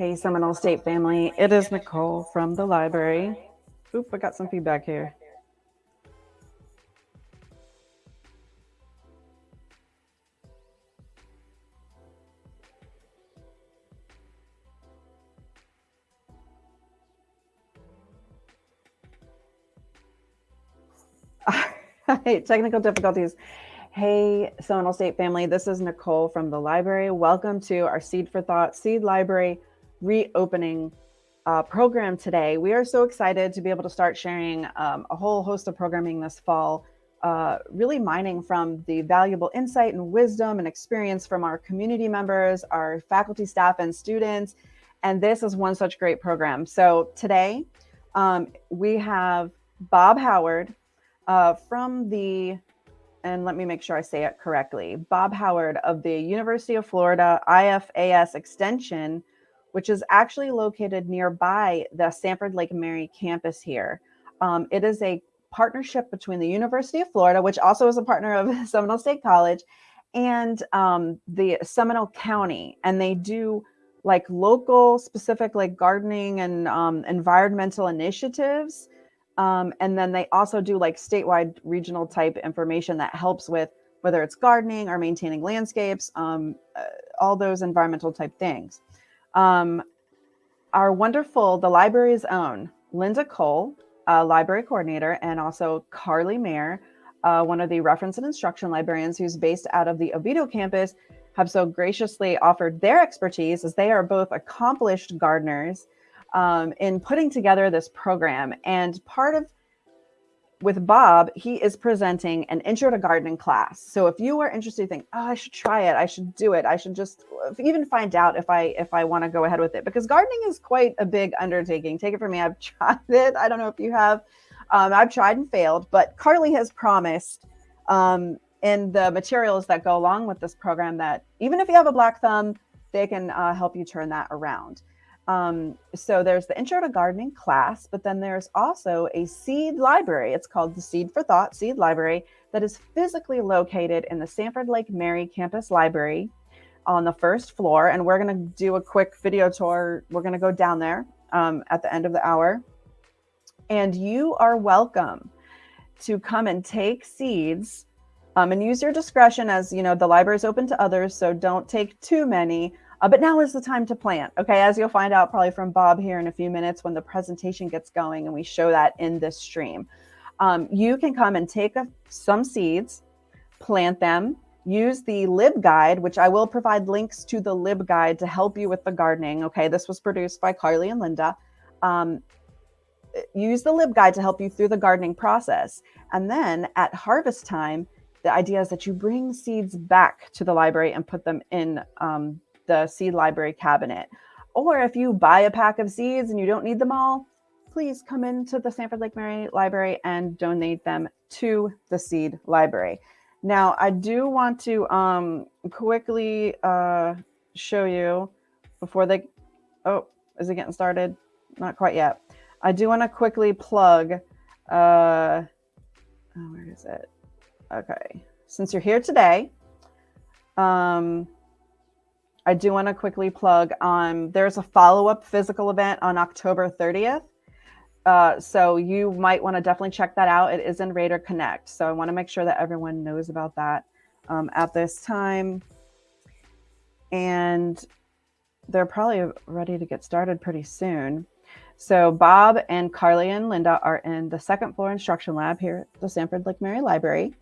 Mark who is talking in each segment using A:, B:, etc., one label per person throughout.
A: Hey, Seminole State family. It is Nicole from the library. Oop, I got some feedback here. Hey, technical difficulties. Hey, Seminole State family, this is Nicole from the library. Welcome to our Seed for Thought Seed Library reopening uh, program today. We are so excited to be able to start sharing um, a whole host of programming this fall, uh, really mining from the valuable insight and wisdom and experience from our community members, our faculty, staff, and students. And this is one such great program. So today um, we have Bob Howard uh, from the and let me make sure I say it correctly, Bob Howard of the University of Florida IFAS Extension which is actually located nearby the Sanford Lake Mary campus here. Um, it is a partnership between the University of Florida, which also is a partner of Seminole State College, and um, the Seminole County. And they do like local specific like gardening and um, environmental initiatives. Um, and then they also do like statewide regional type information that helps with whether it's gardening or maintaining landscapes, um, uh, all those environmental type things. Um, our wonderful, the library's own Linda Cole, uh, library coordinator, and also Carly Mayer, uh, one of the reference and instruction librarians who's based out of the Oviedo campus, have so graciously offered their expertise as they are both accomplished gardeners um, in putting together this program. And part of with Bob, he is presenting an intro to gardening class. So if you are interested, you think, oh, I should try it. I should do it. I should just even find out if I if I want to go ahead with it because gardening is quite a big undertaking. Take it from me. I've tried it. I don't know if you have. Um, I've tried and failed, but Carly has promised um, in the materials that go along with this program that even if you have a black thumb, they can uh, help you turn that around. Um, so there's the Intro to Gardening class, but then there's also a seed library. It's called the Seed for Thought Seed Library that is physically located in the Sanford Lake Mary Campus Library on the first floor. And we're going to do a quick video tour. We're going to go down there um, at the end of the hour. And you are welcome to come and take seeds um, and use your discretion as you know the library is open to others so don't take too many uh, but now is the time to plant. Okay, as you'll find out probably from Bob here in a few minutes when the presentation gets going and we show that in this stream. Um, you can come and take a, some seeds, plant them, use the LibGuide, which I will provide links to the LibGuide to help you with the gardening. Okay, this was produced by Carly and Linda. Um, use the LibGuide to help you through the gardening process. And then at harvest time, the idea is that you bring seeds back to the library and put them in um, the seed library cabinet. Or if you buy a pack of seeds and you don't need them all, please come into the Sanford Lake Mary Library and donate them to the seed library. Now, I do want to um, quickly uh, show you before they, oh, is it getting started? Not quite yet. I do want to quickly plug, uh, oh, where is it? Okay. Since you're here today, um, I do want to quickly plug um, there's a follow-up physical event on October 30th. Uh, so you might want to definitely check that out. It is in Raider Connect. So I want to make sure that everyone knows about that um, at this time. And they're probably ready to get started pretty soon. So Bob and Carly and Linda are in the second floor instruction lab here at the Sanford Lake Mary Library.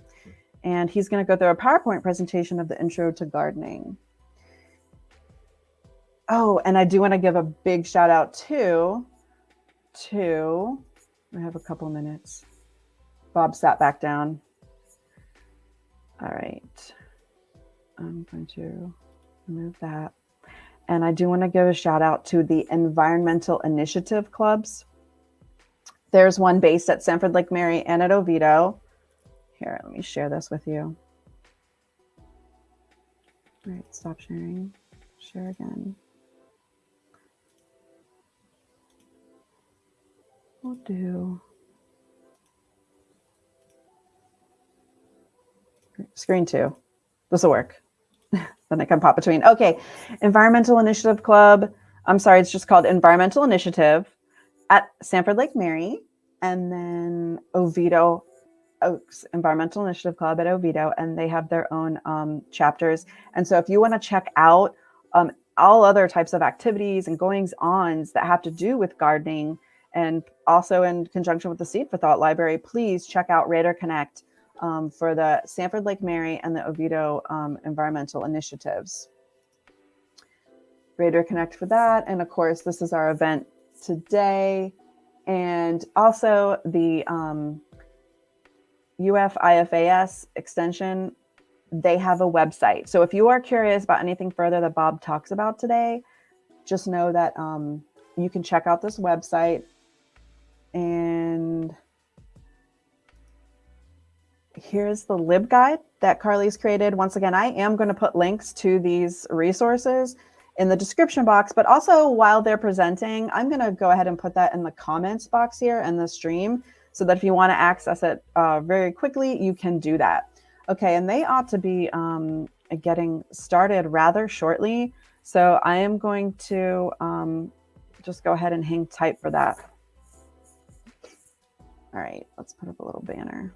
A: And he's going to go through a PowerPoint presentation of the intro to gardening. Oh, and I do want to give a big shout out to, to, I have a couple minutes. Bob sat back down. All right. I'm going to remove that. And I do want to give a shout out to the environmental initiative clubs. There's one based at Sanford Lake Mary and at Oviedo. Here, let me share this with you. All right, stop sharing. Share again. We'll do screen two. This will work. then I can pop between. Okay, Environmental Initiative Club. I'm sorry, it's just called Environmental Initiative at Sanford Lake Mary, and then Oviedo Oaks Environmental Initiative Club at Oviedo, and they have their own um, chapters. And so if you want to check out um, all other types of activities and goings ons that have to do with gardening, and also in conjunction with the Seed for Thought Library, please check out Raider Connect um, for the Sanford Lake Mary and the Oviedo um, environmental initiatives. Raider Connect for that. And of course, this is our event today. And also the um, UF IFAS extension, they have a website. So if you are curious about anything further that Bob talks about today, just know that um, you can check out this website and here's the LibGuide that Carly's created. Once again, I am going to put links to these resources in the description box, but also while they're presenting, I'm going to go ahead and put that in the comments box here in the stream so that if you want to access it uh, very quickly, you can do that. Okay, and they ought to be um, getting started rather shortly. So I am going to um, just go ahead and hang tight for that. All right, let's put up a little banner.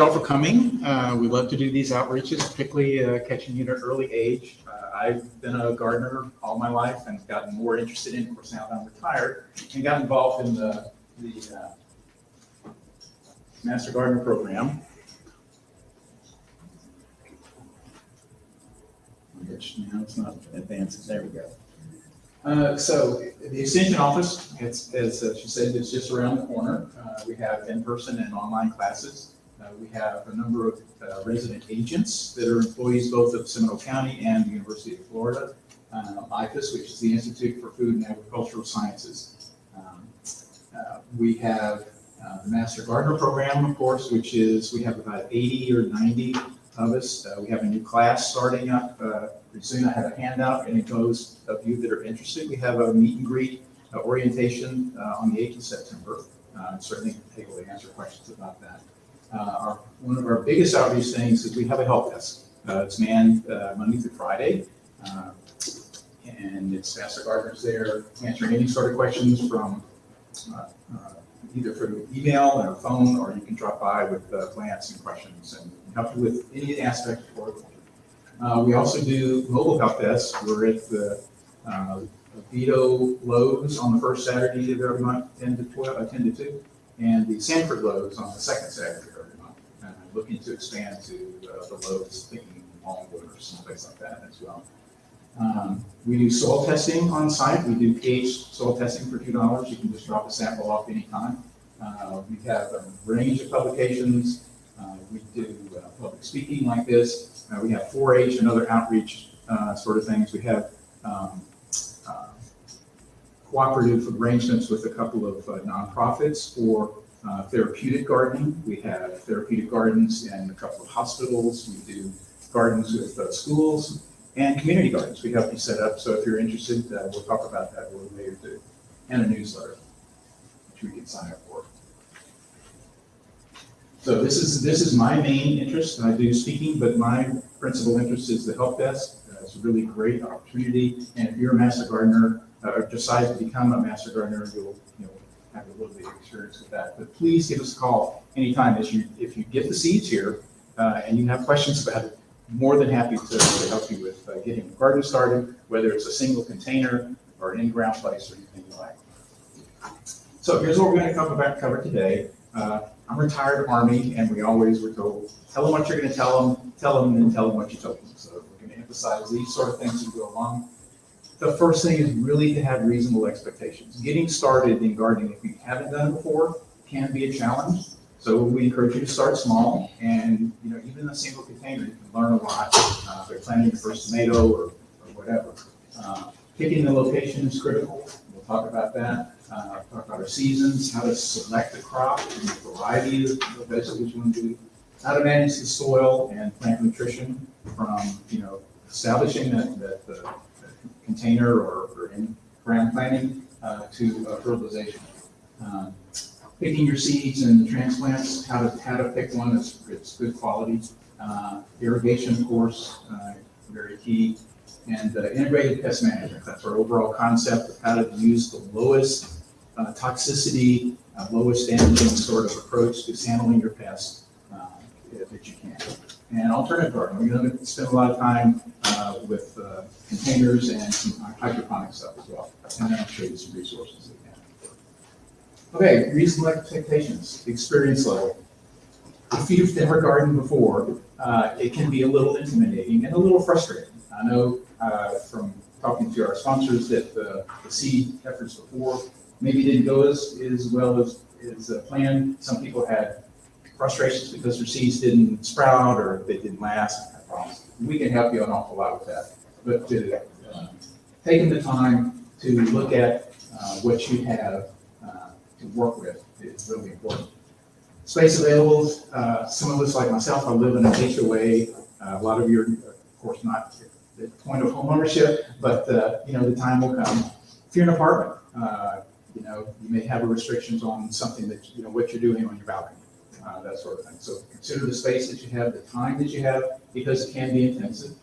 B: You all for coming. Uh, we love to do these outreaches, particularly uh, catching you at an early age. Uh, I've been a gardener all my life and gotten more interested in, of course, now that I'm retired, and got involved in the, the uh, Master Gardener Program. Which now it's not advanced. There we go. Uh, so the extension office, it's, as she said, is just around the corner. Uh, we have in-person and online classes. Uh, we have a number of uh, resident agents that are employees both of Seminole County and the University of Florida. Uh, IFAS, which is the Institute for Food and Agricultural Sciences. Um, uh, we have uh, the Master Gardener Program, of course, which is, we have about 80 or 90 of us. Uh, we have a new class starting up pretty soon. I have a handout, and those of you that are interested, we have a meet and greet orientation on the 8th of September. certainly able to answer questions about that. Uh, our, one of our biggest outreach things is we have a help desk. Uh, it's manned uh, Monday through Friday. and it's Master Gardeners there answering any sort of questions from either through email or phone, or you can drop by with uh, glance and questions and help you with any aspect of horticulture. Uh, we also do mobile help desk. We're at the uh, Oviedo Lowe's on the first Saturday of every month, 10 to 12, uh, 10 to 2, and the Sanford Lowe's on the second Saturday looking to expand to uh, the Lowe's, thinking Longwood or someplace like that as well. Um, we do soil testing on site. We do pH soil testing for two dollars. You can just drop a sample off anytime. Uh, we have a range of publications. Uh, we do uh, public speaking like this. Uh, we have 4-H and other outreach uh, sort of things. We have um, cooperative arrangements with a couple of nonprofits for uh, therapeutic gardening. We have therapeutic gardens in a couple of hospitals. We do gardens with uh, schools and community gardens. We help you set up. So if you're interested, uh, we'll talk about that a little later too. And a newsletter, which we can sign up for. So this is, this is my main interest. I do speaking, but my principal interest is the help desk. Uh, It's a really great opportunity. And if you're a master gardener, uh, or decide to become a master gardener, you'll, you know, have a little bit of experience with that. But please give us a call anytime as you, if you get the seeds here, uh, and you have questions about it, more than happy to, to help you with uh, getting a garden started, whether it's a single container or an in-ground place or anything like. So here's what we're gonna cover, about- cover today. Uh, I'm retired Army, and we always were told, tell them what you're gonna tell them, tell them, and tell them what you told them. So we're gonna emphasize these sort of things as we go along. The first thing is really to have reasonable expectations. Getting started in gardening, if you haven't done it before, can be a challenge. So we encourage you to start small, and, you know, even in a single container, you can learn a lot. Uh, If you're planting your first tomato or, or whatever. Uh, Picking the location is critical. We'll talk about that. Uh, Talk about our seasons, how to select the crop, and the variety of of vegetables you want to do. How to manage the soil and plant nutrition from, you know, establishing that, that the container or, or in ground planting uh, to uh, fertilization. Um, Picking your seeds and the transplants, how to, how to pick one that's, that's good quality. Uh, Irrigation, of course, uh, very key. And uh, integrated pest management, that's our overall concept of how to use the lowest uh, toxicity, lowest damaging sort of approach to handling your pests uh, that you can. And alternative gardening, we're going to spend a lot of time uh, with uh, containers and some hydroponic stuff as well. And then I'll show you some resources have. Okay, reasonable expectations, experience level. If you've never gardened before, uh, it can be a little intimidating and a little frustrating. I know uh, from talking to our sponsors that the the seed efforts before maybe didn't go as, as well as, as uh, planned. Some people had frustrations because their seeds didn't sprout or they didn't last. We can help you an awful lot with that. But to, uh, taking the time to look at uh, what you have uh, to work with is really important. Space available, uh, some of us like myself, I live in a HOA. A lot of you are, of course, not at the point of home ownership, but, uh, you know, the time will come. If you're in an apartment, uh, you know, you may have restrictions on something that, you know, what you're doing on your balcony, uh, that sort of thing. So consider the space that you have, the time that you have, because it can be intensive.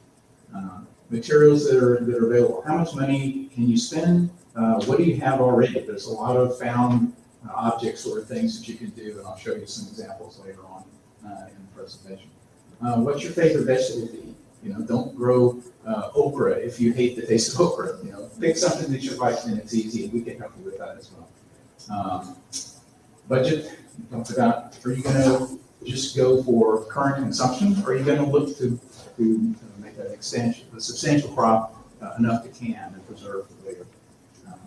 B: Uh, Materials that are, that are available. How much money can you spend? Uh, What do you have already? There's a lot of found uh, object sort of things that you can do, and I'll show you some examples later on uh, in the presentation. Uh, What's your favorite vegetable to eat? You know, don't grow okra if you hate the taste of okra, you know, pick something that you like and it's easy, and we can help you with that as well. Um, Budget, talked about, are you gonna just go for current consumption, or are you gonna look to, to make an extension, a substantial crop uh, enough to can and preserve for later? Um,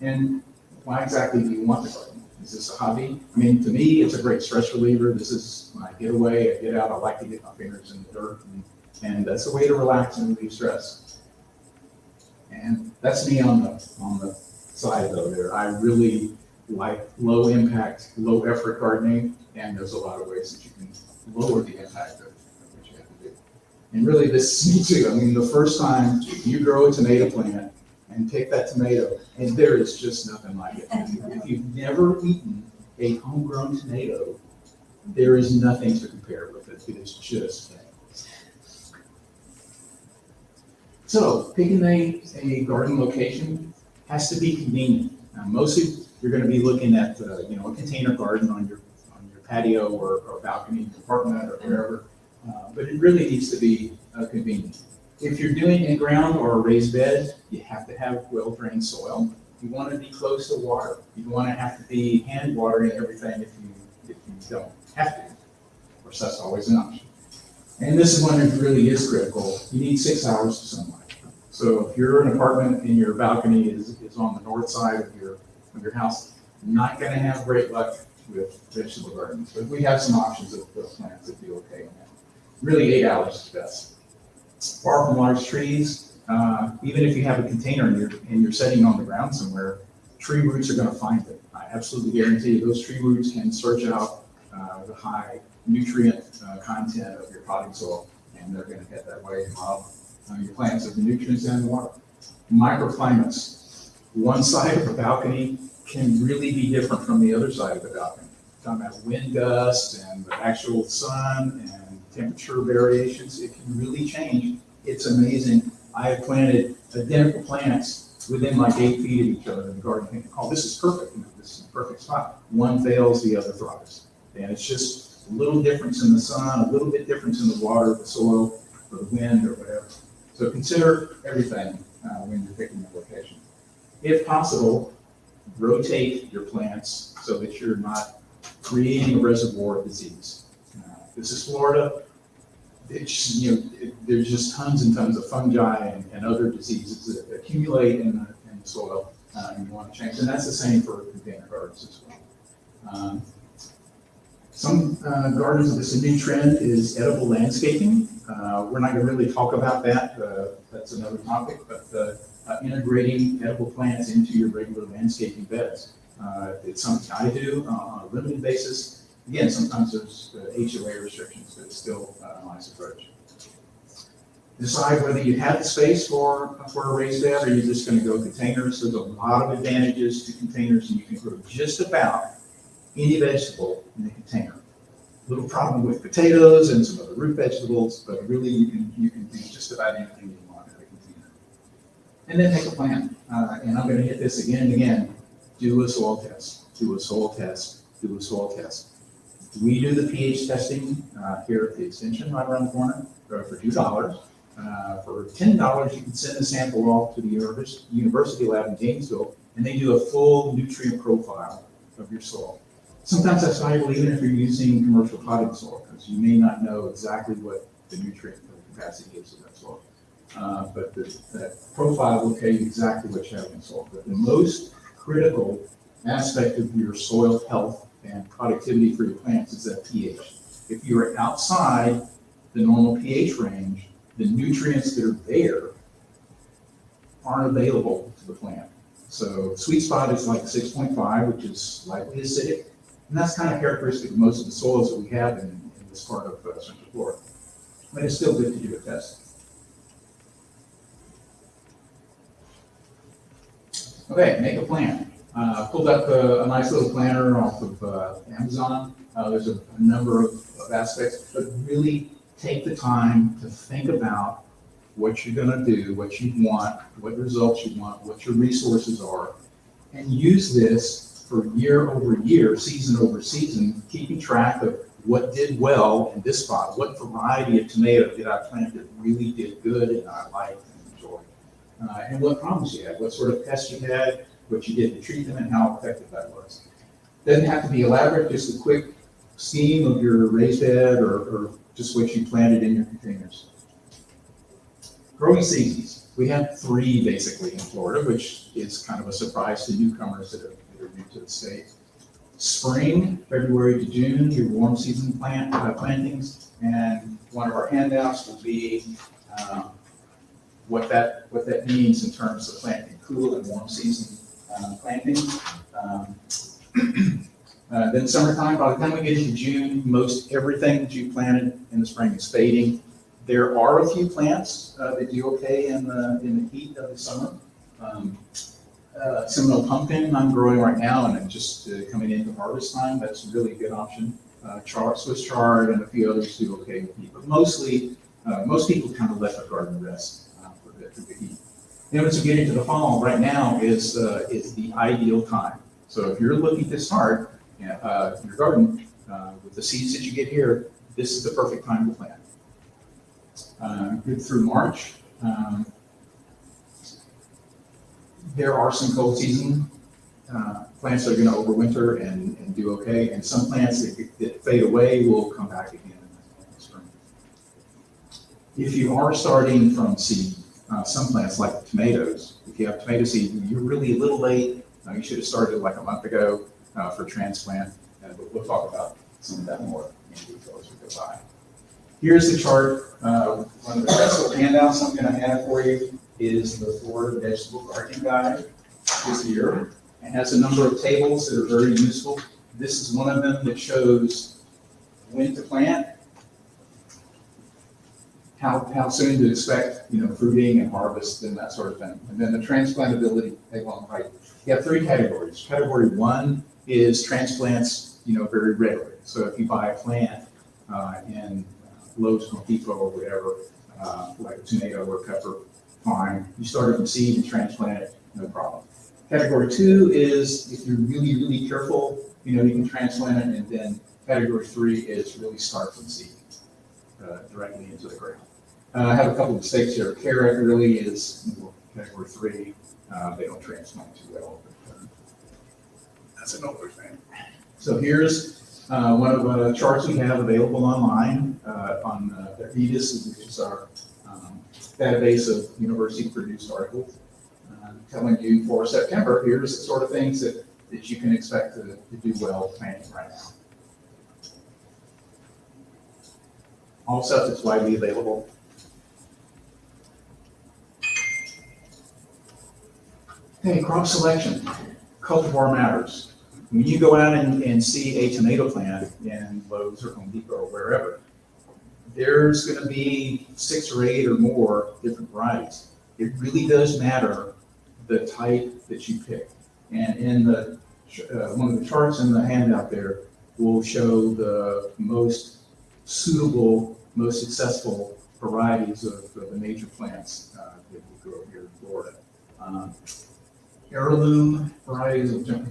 B: And why exactly do you want the garden? Is this a hobby? I mean, to me, it's a great stress reliever. This is my getaway. I get out, I like to get my fingers in the dirt, and, and that's a way to relax and relieve stress. And that's me on the, on the side though there. I really like low impact, low effort gardening, and there's a lot of ways that you can lower the impact of what you have to do. And really, this is me too. I mean, the first time you grow a tomato plant and pick that tomato, and there is just nothing like it. If you've never eaten a homegrown tomato, there is nothing to compare with it. It is just. So picking a, a garden location has to be convenient. Now, mostly, you're gonna be looking at, uh, you know, a container garden on your, on your patio or, or balcony in apartment or wherever. Uh, But it really needs to be uh, convenient. If you're doing in-ground or a raised bed, you have to have well-drained soil. You want to be close to water. You want to have to be hand watering everything if you, if you don't have to. Of course, that's always an option. And this is when it really is critical. You need six hours of sunlight. So if you're an apartment and your balcony is, is on the north side of your, of your house, not gonna have great luck with vegetable gardens. But we have some options of, of plants that do okay. Really, eight hours is best far from large trees. Uh, even if you have a container and you're, and you're setting on the ground somewhere, tree roots are gonna find it. I absolutely guarantee you, those tree roots can search out, uh, the high nutrient, uh, content of your potting soil, and they're gonna head that way, and uh, your plants of the nutrients and the water. Microclimates, one side of a balcony can really be different from the other side of the balcony. Talking about wind gusts and the actual sun and temperature variations, it can really change. It's amazing. I have planted identical plants within like eight feet of each other in the garden, oh, this is perfect, you know, this is the perfect spot. One fails, the other thrives. And it's just a little difference in the sun, a little bit difference in the water, the soil, or the wind, or whatever. So consider everything uh, when you're picking a location. If possible, rotate your plants so that you're not creating a reservoir of disease. Uh, This is Florida. It's, you know, it- there's just tons and tons of fungi and, and other diseases that accumulate in the, in the soil, uh, and you want to change. And that's the same for container gardens as well. Um, Some uh, gardens, of this new trend is edible landscaping. Uh, We're not going to really talk about that. uh, That's another topic, but uh, uh, integrating edible plants into your regular landscaping beds. Uh, It's something I do uh, on a limited basis. Again, sometimes there's uh, HOA restrictions, but it's still uh, a nice approach. Decide whether you have the space for, for a raised bed or you're just going to go containers. There's a lot of advantages to containers and you can grow just about any vegetable in a container. Little problem with potatoes and some other root vegetables, but really you can, you can do just about anything you want in a container. And then make a plan. Uh, and I'm gonna hit this again and again. Do a soil test, do a soil test, do a soil test. We do the pH testing, uh, here at the extension right around the corner for two dollars. Uh, for ten dollars, you can send the sample off to the university lab in Gainesville, and they do a full nutrient profile of your soil. Sometimes that's valuable even if you're using commercial potting soil, because you may not know exactly what the nutrient capacity is of that soil. Uh, But the- that profile will tell you exactly what you have in soil. But the most critical aspect of your soil health and productivity for your plants is that pH. If you are outside the normal pH range, the nutrients that are there aren't available to the plant. So sweet spot is like six point five, which is slightly acidic. And that's kind of characteristic of most of the soils that we have in, in this part of uh, Central Florida. But it's still good to do a test. Okay, make a plan. Uh, pulled up a, a nice little planner off of, uh, Amazon. Uh, there's a, a number of, of aspects, but really take the time to think about what you're gonna do, what you want, what results you want, what your resources are, and use this for year over year, season over season, keeping track of what did well in this spot, what variety of tomato did I plant that really did good and I liked uh, and what problems you had, what sort of pests you had, what you did to treat them, and how effective that was. Doesn't have to be elaborate, just a quick scheme of your raised bed or, or just what you planted in your containers. Growing seasons, we have three basically in Florida, which is kind of a surprise to newcomers that are, that are new to the state. Spring, February to June, your warm season plant, uh, plantings, and one of our handouts will be, um, what that, what that means in terms of planting cool and warm season, um, plantings. Um, Uh, then summertime, by the time we get to June, most everything that you planted in the spring is fading. There are a few plants uh, that do okay in the, in the heat of the summer. Um, uh, Seminole pumpkin I'm growing right now and I'm just uh, coming into harvest time. That's a really good option. Uh, chard, Swiss chard and a few others do okay with heat, but mostly, uh, most people kind of let their garden rest Then as we get into the fall, right now is, uh, is the ideal time. So if you're looking to start, uh, your garden, uh, with the seeds that you get here, this is the perfect time to plant. Uh, good through March. Um, There are some cold season, uh, plants that are gonna overwinter and, and do okay, and some plants that, that fade away will come back again in the spring. If you are starting from seed, uh, some plants like tomatoes, if you have tomato seed, you're really a little late, uh, you should have started like a month ago uh, for transplant, uh, but we'll talk about some of that more in detail as we go by. Here's the chart. Uh, One of the little handouts I'm going to have for you is the Florida Vegetable Gardening Guide this year. It has a number of tables that are very useful. This is one of them that shows when to plant, how, how soon to expect, you know, fruiting and harvest and that sort of thing. And then the transplantability table on the right. You have three categories. Category one is transplants, you know, very readily. So if you buy a plant uh, in Lowe's, Home Depot, or whatever, uh, like a tomato or pepper, fine. You start it from seed and transplant it, no problem. Category two is if you're really, really careful, you know, you can transplant it. And then category three is really start from seed uh, directly into the ground. Uh, I have a couple of mistakes here. Carrot really is category three. Uh, they don't transplant too well. But, uh, that's an older thing. So here's uh, one of the charts we have available online uh, on uh, the EDIS, which is our um, database of university produced articles, telling you for September, here's the sort of things that, that you can expect to, to do well planting right now. All stuff that's widely available. Okay, crop selection, cultivar matters. When you go out and, and see a tomato plant in Lowe's or Home Depot or wherever, there's gonna be six or eight or more different varieties. It really does matter the type that you pick. And in the, uh, one of the charts in the handout there will show the most suitable, most successful varieties of, of the major plants uh, that we grow here in Florida. Um, heirloom varieties, I'll jump.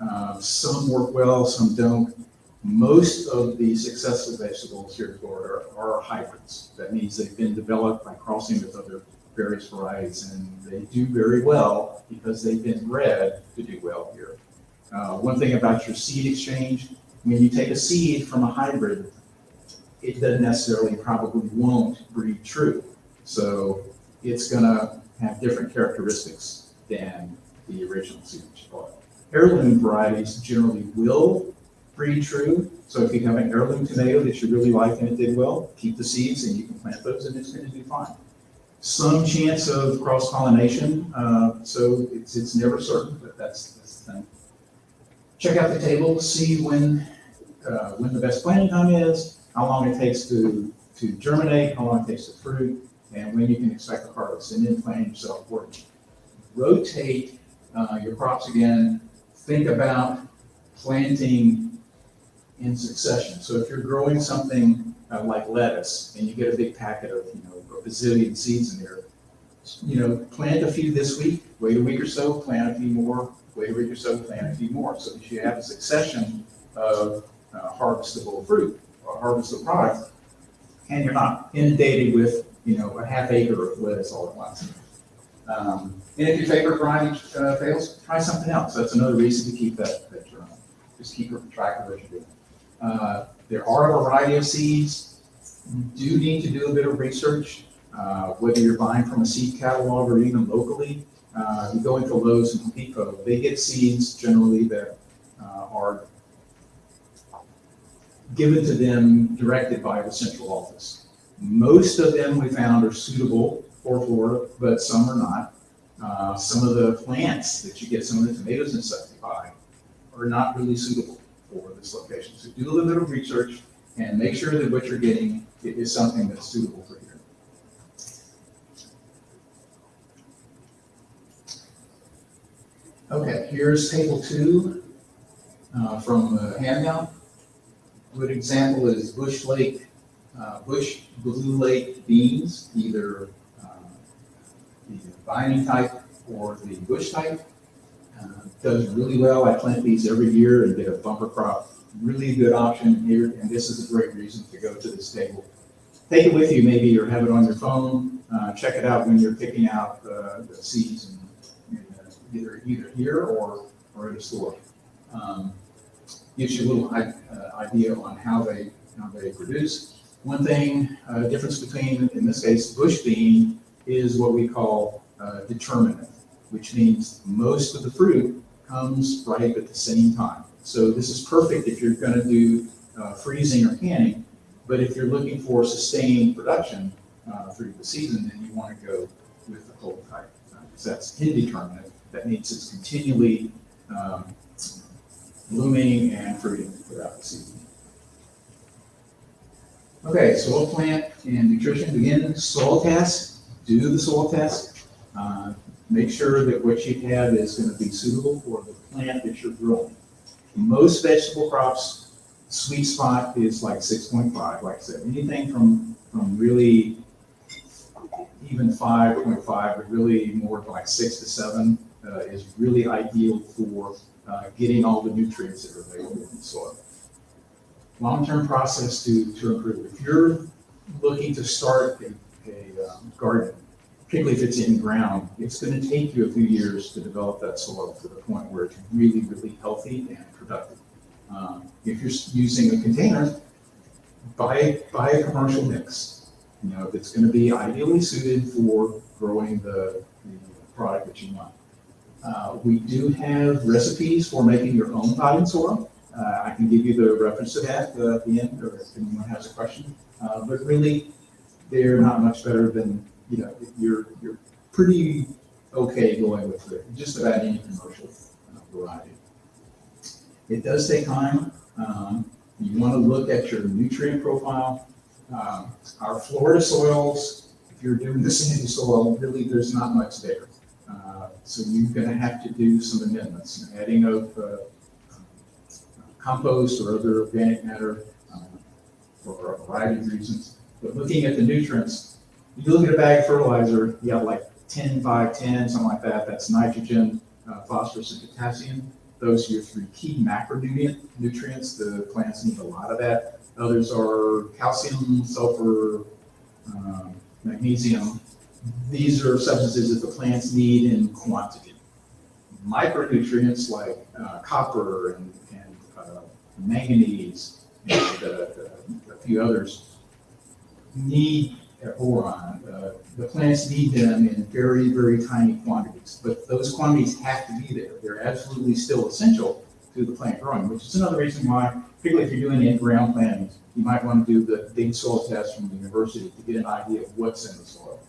B: Uh, some work well, some don't. Most of the successful vegetables here in Florida are, are hybrids. That means they've been developed by crossing with other various varieties, and they do very well because they've been bred to do well here. Uh, one thing about your seed exchange, when you take a seed from a hybrid, it doesn't necessarily probably won't breed true. So it's gonna have different characteristics than the original you bought. Heirloom varieties generally will breed true. So if you have an heirloom tomato that you really like and it did well, keep the seeds and you can plant those and it's going to do fine. Some chance of cross pollination, uh, so it's, it's never certain, but that's, that's the thing. Check out the table, see when, uh, when the best planting time is, how long it takes to, to germinate, how long it takes to fruit, and when you can expect the harvest, and then plan yourself accordingly. Rotate uh, your crops again. Think about planting in succession. So if you're growing something uh, like lettuce and you get a big packet of, you know, a bazillion seeds in there, you know, plant a few this week, wait a week or so, plant a few more, wait a week or so, plant a few more. So that you have a succession of uh, harvestable fruit or harvestable product, and you're not inundated with, you know, a half acre of lettuce all at once. Um, and if your favorite variety uh, fails, try something else. That's another reason to keep that, that journal. Just keep track of what you're doing. Uh, there are a variety of seeds. You do need to do a bit of research, uh, whether you're buying from a seed catalog or even locally. Uh, you go into Lowe's and Home Depot, they get seeds generally that uh, are given to them directed by the central office. Most of them we found are suitable for Florida, but some are not. Uh, some of the plants that you get, some of the tomatoes and stuff you buy, are not really suitable for this location. So do a little bit of research and make sure that what you're getting is something that's suitable for here. Okay, here's table two uh, from the handout. A good example is Bush Lake, uh, Bush Blue Lake beans, either vining type or the bush type. Uh, does really well. I plant these every year and get a bumper crop. Really good option here, and this is a great reason to go to this table. Take it with you, maybe, or have it on your phone. Uh, check it out when you're picking out uh, the seeds, and, and, uh, either either here or or at a store. Um, gives you a little uh, idea on how they how they produce. One thing, uh, difference between, in this case, bush bean is what we call uh, determinate, which means most of the fruit comes ripe at the same time. So this is perfect if you're going to do uh, freezing or canning, but if you're looking for sustained production uh, through the season, then you want to go with the cold type. Because that's indeterminate. That means it's continually um, blooming and fruiting throughout the season. Okay, soil plant and nutrition, again, soil test, do the soil test. Uh, Make sure that what you have is gonna be suitable for the plant that you're growing. Most vegetable crops, sweet spot is like six point five, like I said, anything from, from really even five point five, but really more like six to seven, uh, is really ideal for, uh, getting all the nutrients that are available in the soil. Long-term process to, to improve. If you're looking to start a, a um, garden, particularly if it's in ground, it's gonna take you a few years to develop that soil to the point where it's really, really healthy and productive. Um, If you're using a container, buy, buy a commercial mix. You know, that's gonna be ideally suited for growing the, the product that you want. Uh, we do have recipes for making your own potting soil. Uh, I can give you the reference to that uh, at the end, or if anyone has a question. Uh, but really, they're not much better than, you know, you're, you're pretty okay going with the- just about any commercial uh, variety. It does take time. Um, you want to look at your nutrient profile. Um, our Florida soils, if you're doing the sandy soil, really, there's not much there. Uh, So you're going to have to do some amendments, adding of uh, compost or other organic matter um, for a variety of reasons. But looking at the nutrients, you look at a bag of fertilizer, you have like 10, 5, 10, something like that. That's nitrogen, uh, phosphorus, and potassium. Those are your three key macronutrient nutrients. The plants need a lot of that. Others are calcium, sulfur, um, magnesium. These are substances that the plants need in quantity. Micronutrients like uh, copper and, and uh, manganese and uh, a few others need uh, boron. Uh, the plants need them in very, very tiny quantities, but those quantities have to be there. They're absolutely still essential to the plant growing, which is another reason why, particularly if you're doing in-ground planting, you might want to do the big soil test from the university to get an idea of what's in the soil.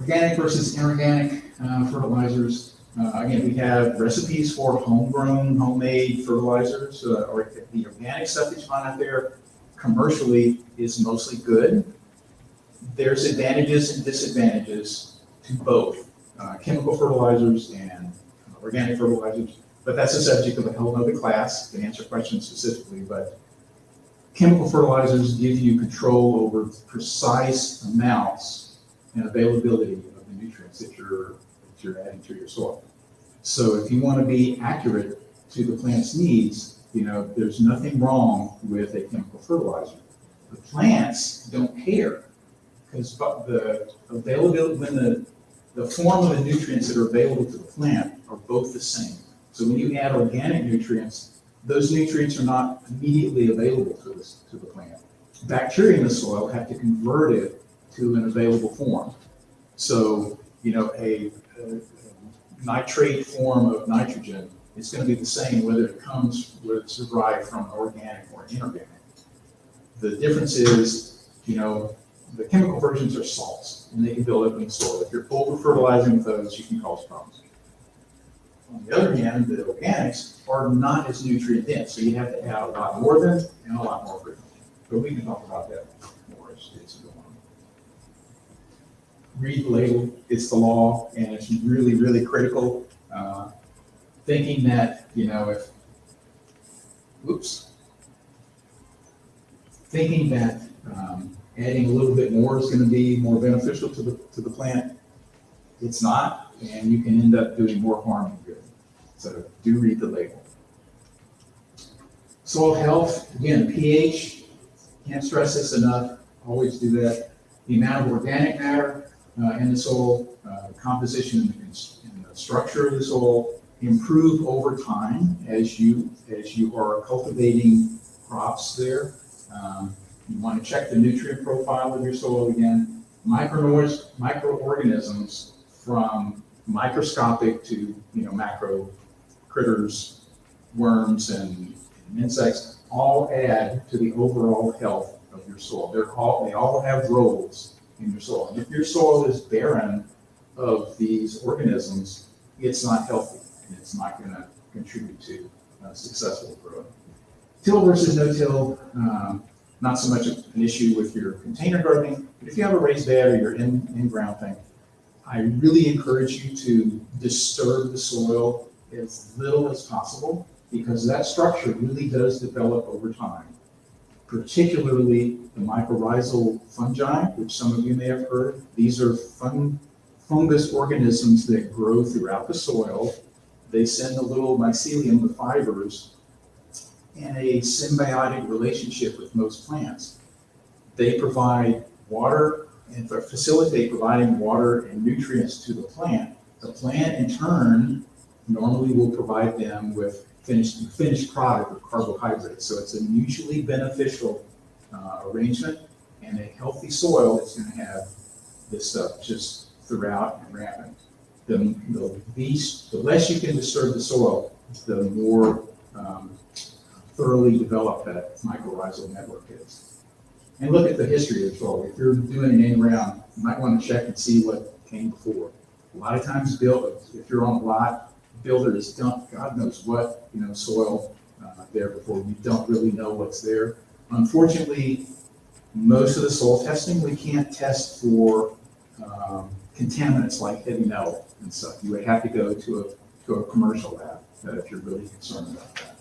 B: Organic versus inorganic uh, fertilizers. Uh, Again, we have recipes for homegrown, homemade fertilizers, uh, or the organic stuff that you find out there commercially is mostly good. There's advantages and disadvantages to both uh, chemical fertilizers and organic fertilizers, but that's a subject of a whole other class to answer questions specifically, but chemical fertilizers give you control over precise amounts and availability of the nutrients that you're, that you're adding to your soil. So if you want to be accurate to the plant's needs, you know, there's nothing wrong with a chemical fertilizer. The plants don't care because the availability, when the, the form of the nutrients that are available to the plant are both the same. So when you add organic nutrients, those nutrients are not immediately available to the, to the plant. Bacteria in the soil have to convert it to an available form. So, you know, a, a nitrate form of nitrogen is going to be the same whether it comes, whether it's derived from organic or inorganic. The difference is, you know, the chemical versions are salts and they can build up in the soil. If you're over fertilizing with those, you can cause problems. On the other hand, the organics are not as nutrient dense, so you have to add a lot more of them and a lot more frequently. But we can talk about that more as it's going on. Read the label, it's the law, and it's really, really critical. Uh, Thinking that, you know, if, oops. Thinking that um, adding a little bit more is gonna be more beneficial to the, to the plant, it's not, and you can end up doing more harm than good. So do read the label. Soil health, again, pH, can't stress this enough, always do that. The amount of organic matter uh, in the soil, uh, composition and the, in the structure of the soil improve over time as you, as you are cultivating crops there. Um, You want to check the nutrient profile of your soil again. Microorganisms, microorganisms from microscopic to, you know, macro critters, worms and and insects, all add to the overall health of your soil. They're all, they all have roles in your soil. And if your soil is barren of these organisms, it's not healthy and it's not going to contribute to uh, successful growth. Till versus no-till, um, not so much an issue with your container gardening, but if you have a raised bed or your in, in-ground thing, I really encourage you to disturb the soil as little as possible because that structure really does develop over time. Particularly the mycorrhizal fungi, which some of you may have heard. These are fun, fungus organisms that grow throughout the soil. They send a little mycelium, the fibers, in a symbiotic relationship with most plants. They provide water and facilitate providing water and nutrients to the plant. The plant in turn normally will provide them with finished, finished product of carbohydrates. So it's a mutually beneficial uh, arrangement and a healthy soil is going to have this stuff just throughout and rampant. The, the least, the less you can disturb the soil, the more um, thoroughly developed that mycorrhizal network is. And look at the history of the soil. If you're doing an in round, you might want to check and see what came before. A lot of times, build, if you're on a lot, builders dump God knows what, you know, soil uh, there before you don't really know what's there. Unfortunately, most of the soil testing, we can't test for um, contaminants like heavy metal and stuff. You would have to go to a, to a commercial lab uh, if you're really concerned about that.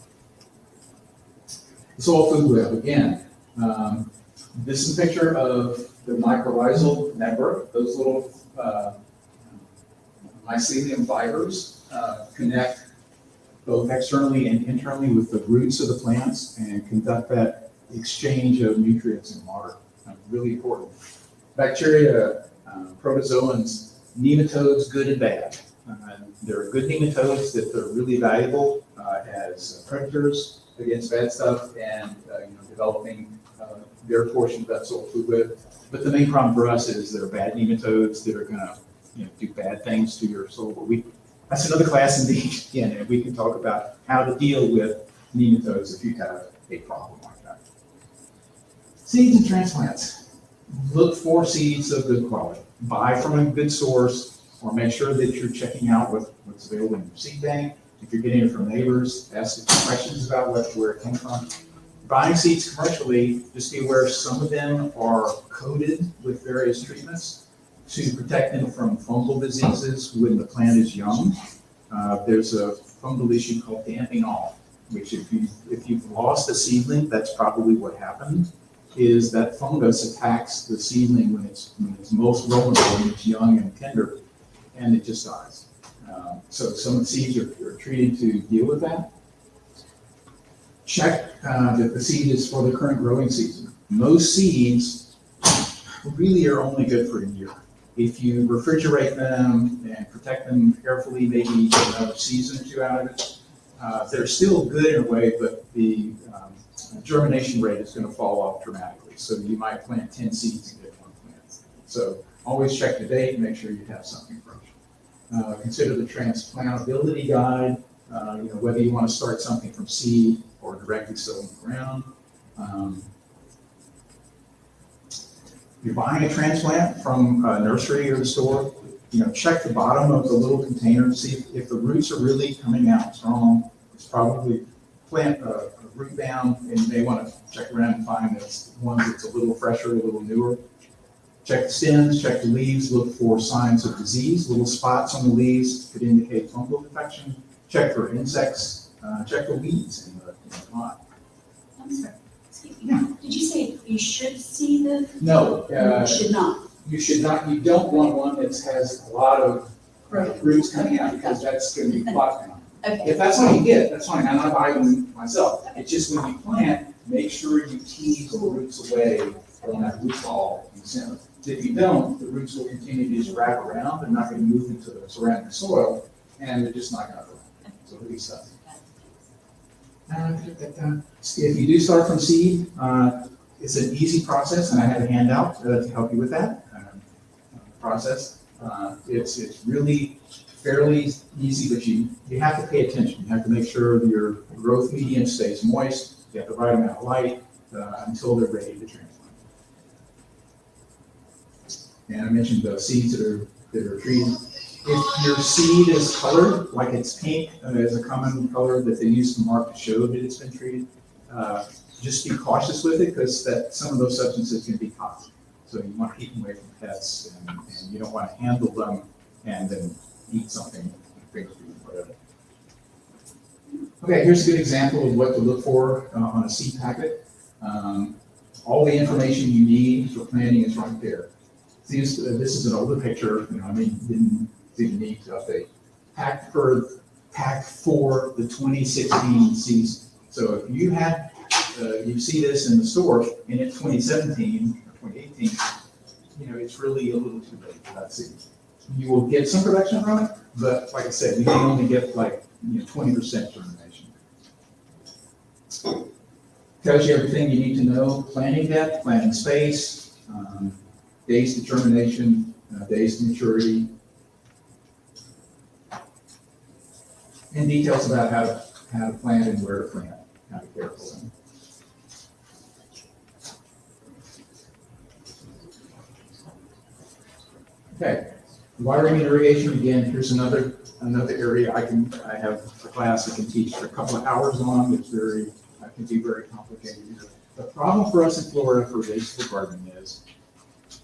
B: The soil food web, again, um, this is a picture of the mycorrhizal network. Those little uh, mycelium fibers uh, connect both externally and internally with the roots of the plants and conduct that exchange of nutrients and water. Really important. Bacteria, uh, protozoans, nematodes, good and bad. Uh, there are good nematodes that are really valuable uh, as predators against bad stuff and uh, you know, developing uh, their portion of that soil food web. But the main problem for us is there are bad nematodes that are going to you know, do bad things to your soil. We, that's another class indeed. Again, and we can talk about how to deal with nematodes if you have a problem like that. Seeds and transplants. Look for seeds of good quality. Buy from a good source or make sure that you're checking out what, what's available in your seed bank. If you're getting it from neighbors, ask questions about what, where it came from. Buying seeds commercially, just be aware some of them are coated with various treatments to protect them from fungal diseases when the plant is young. Uh, there's a fungal issue called damping off, which if you if you've lost a seedling, that's probably what happened. Is that fungus attacks the seedling when it's when it's most vulnerable when it's young and tender, and it just dies. Um, so some seeds are, are, treated to deal with that. Check uh, that the seed is for the current growing season. Most seeds really are only good for a year. If you refrigerate them and protect them carefully, maybe another season or two out of it, uh, they're still good in a way, but the um, germination rate is going to fall off dramatically. So you might plant 10 seeds and get one plant. So always check the date and make sure you have something fresh. Uh, consider the transplantability guide, uh, you know, whether you want to start something from seed or directly sow in the ground. Um, you're buying a transplant from a nursery or the store, you know, check the bottom of the little container, see if, if the roots are really coming out strong. It's probably plant a root bound, and you may want to check around and find that's one that's a little fresher, a little newer. Check the stems, check the leaves, look for signs of disease. Little spots on the leaves could indicate fungal infection. Check for insects, uh, check for weeds in the, in the pot.
C: I'm sorry. Yeah. Did you say you should see the?
B: No, uh,
C: You should not.
B: you should not, you don't want one that has a lot of
C: Right.
B: roots coming out because that's going to be down.
C: Okay,
B: If that's all you get, that's fine. I'm not buying them myself. It's just when you plant, make sure you tease the roots away from that root ball in the center. If you don't, the roots will continue to just wrap around. They're not going to move into the surrounding soil and they're just not going to grow. So it'll be stuff. Uh, If you do start from seed, uh, it's an easy process, and I have a handout uh, to help you with that um, process. Uh, It's, it's really fairly easy, but you, you have to pay attention. You have to make sure your growth medium stays moist, you have the right amount of light uh, until they're ready to transplant. And I mentioned the seeds that are that are treated. If your seed is colored, like it's pink, uh, as a common color that they use to mark to show that it's been treated, uh, just be cautious with it, because that, some of those substances can be toxic. So you want to keep them away from pets, and, and you don't want to handle them and then eat something, food, whatever. Okay, here's a good example of what to look for uh, on a seed packet. Um, all the information you need for planting is right there. See, this, uh, is an older picture, you know, I mean, didn't didn't need to update. Pack for, pack for the twenty sixteen season. So if you had, uh, you see this in the store and it's twenty seventeen or twenty eighteen, you know, it's really a little too late for that seed. You will get some production from it, but like I said, you can only get like, you know, twenty percent germination. Tells you everything you need to know, planting depth, planting space, um, days to germination, uh, days to maturity. And details about how to, how to plant and where to plant, how to care for them. Okay, and irrigation, again, here's another, another area I can, I have a class I can teach for a couple of hours on, it's very, uh, can be very complicated. The problem for us in Florida for vegetable gardening is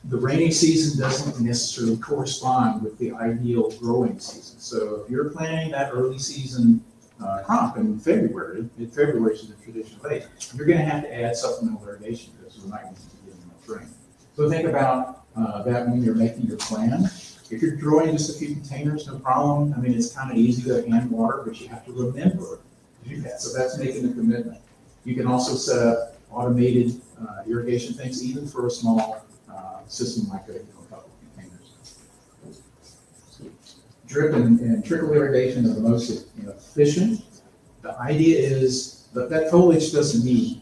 B: the rainy season doesn't necessarily correspond with the ideal growing season. So if you're planting that early season uh, crop in February, in February is the traditional date, you're gonna have to add supplemental irrigation because we're not going to getting enough rain. So think about uh, that when you're making your plan. If you're growing just a few containers, no problem. I mean, it's kind of easy to hand water, but you have to remember to do that. So that's making a commitment. You can also set up automated uh, irrigation things, even for a small uh, system like a, a couple of containers. Drip and, and trickle irrigation are the most you know, efficient. The idea is that that foliage doesn't need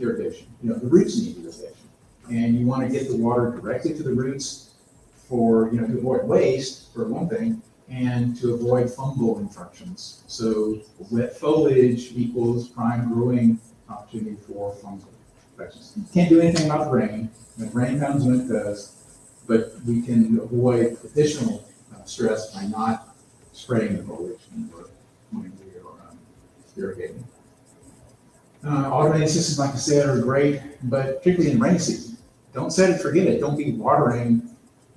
B: irrigation. You know, the roots need irrigation. And you want to get the water directly to the roots for, you know, to avoid waste, for one thing, and to avoid fungal infections. So wet foliage equals prime growing opportunity for fungal infections. You Can't do anything about rain. When rain comes when it does, but we can avoid additional uh, stress by not spraying the foliage when we are um, irrigating. Uh, automated systems, like I said, are great, but particularly in rainy season, don't set it, forget it. Don't be watering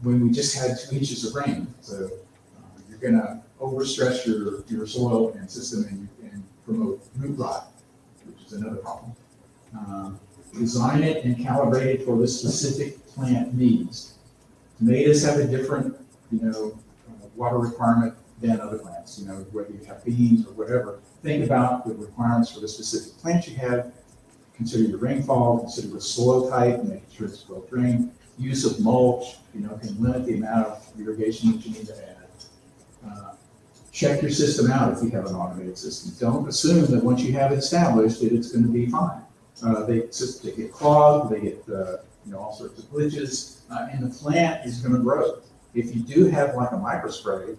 B: when we just had two inches of rain. So uh, you're gonna overstress your, your soil and system and, and promote root rot, which is another problem. Um, design it and calibrate it for the specific plant needs. Tomatoes have a different, you know, uh, water requirement than other plants, you know, whether you have beans or whatever. Think about the requirements for the specific plant you have. Consider your rainfall, consider the soil type, making sure it's well drained. Use of mulch, you know, can limit the amount of irrigation that you need to add. Uh, Check your system out if you have an automated system. Don't assume that once you have it established, that it's going to be fine. Uh, they they get clogged, they get, uh, you know, all sorts of glitches, uh, and the plant is gonna grow. If you do have like a microspray,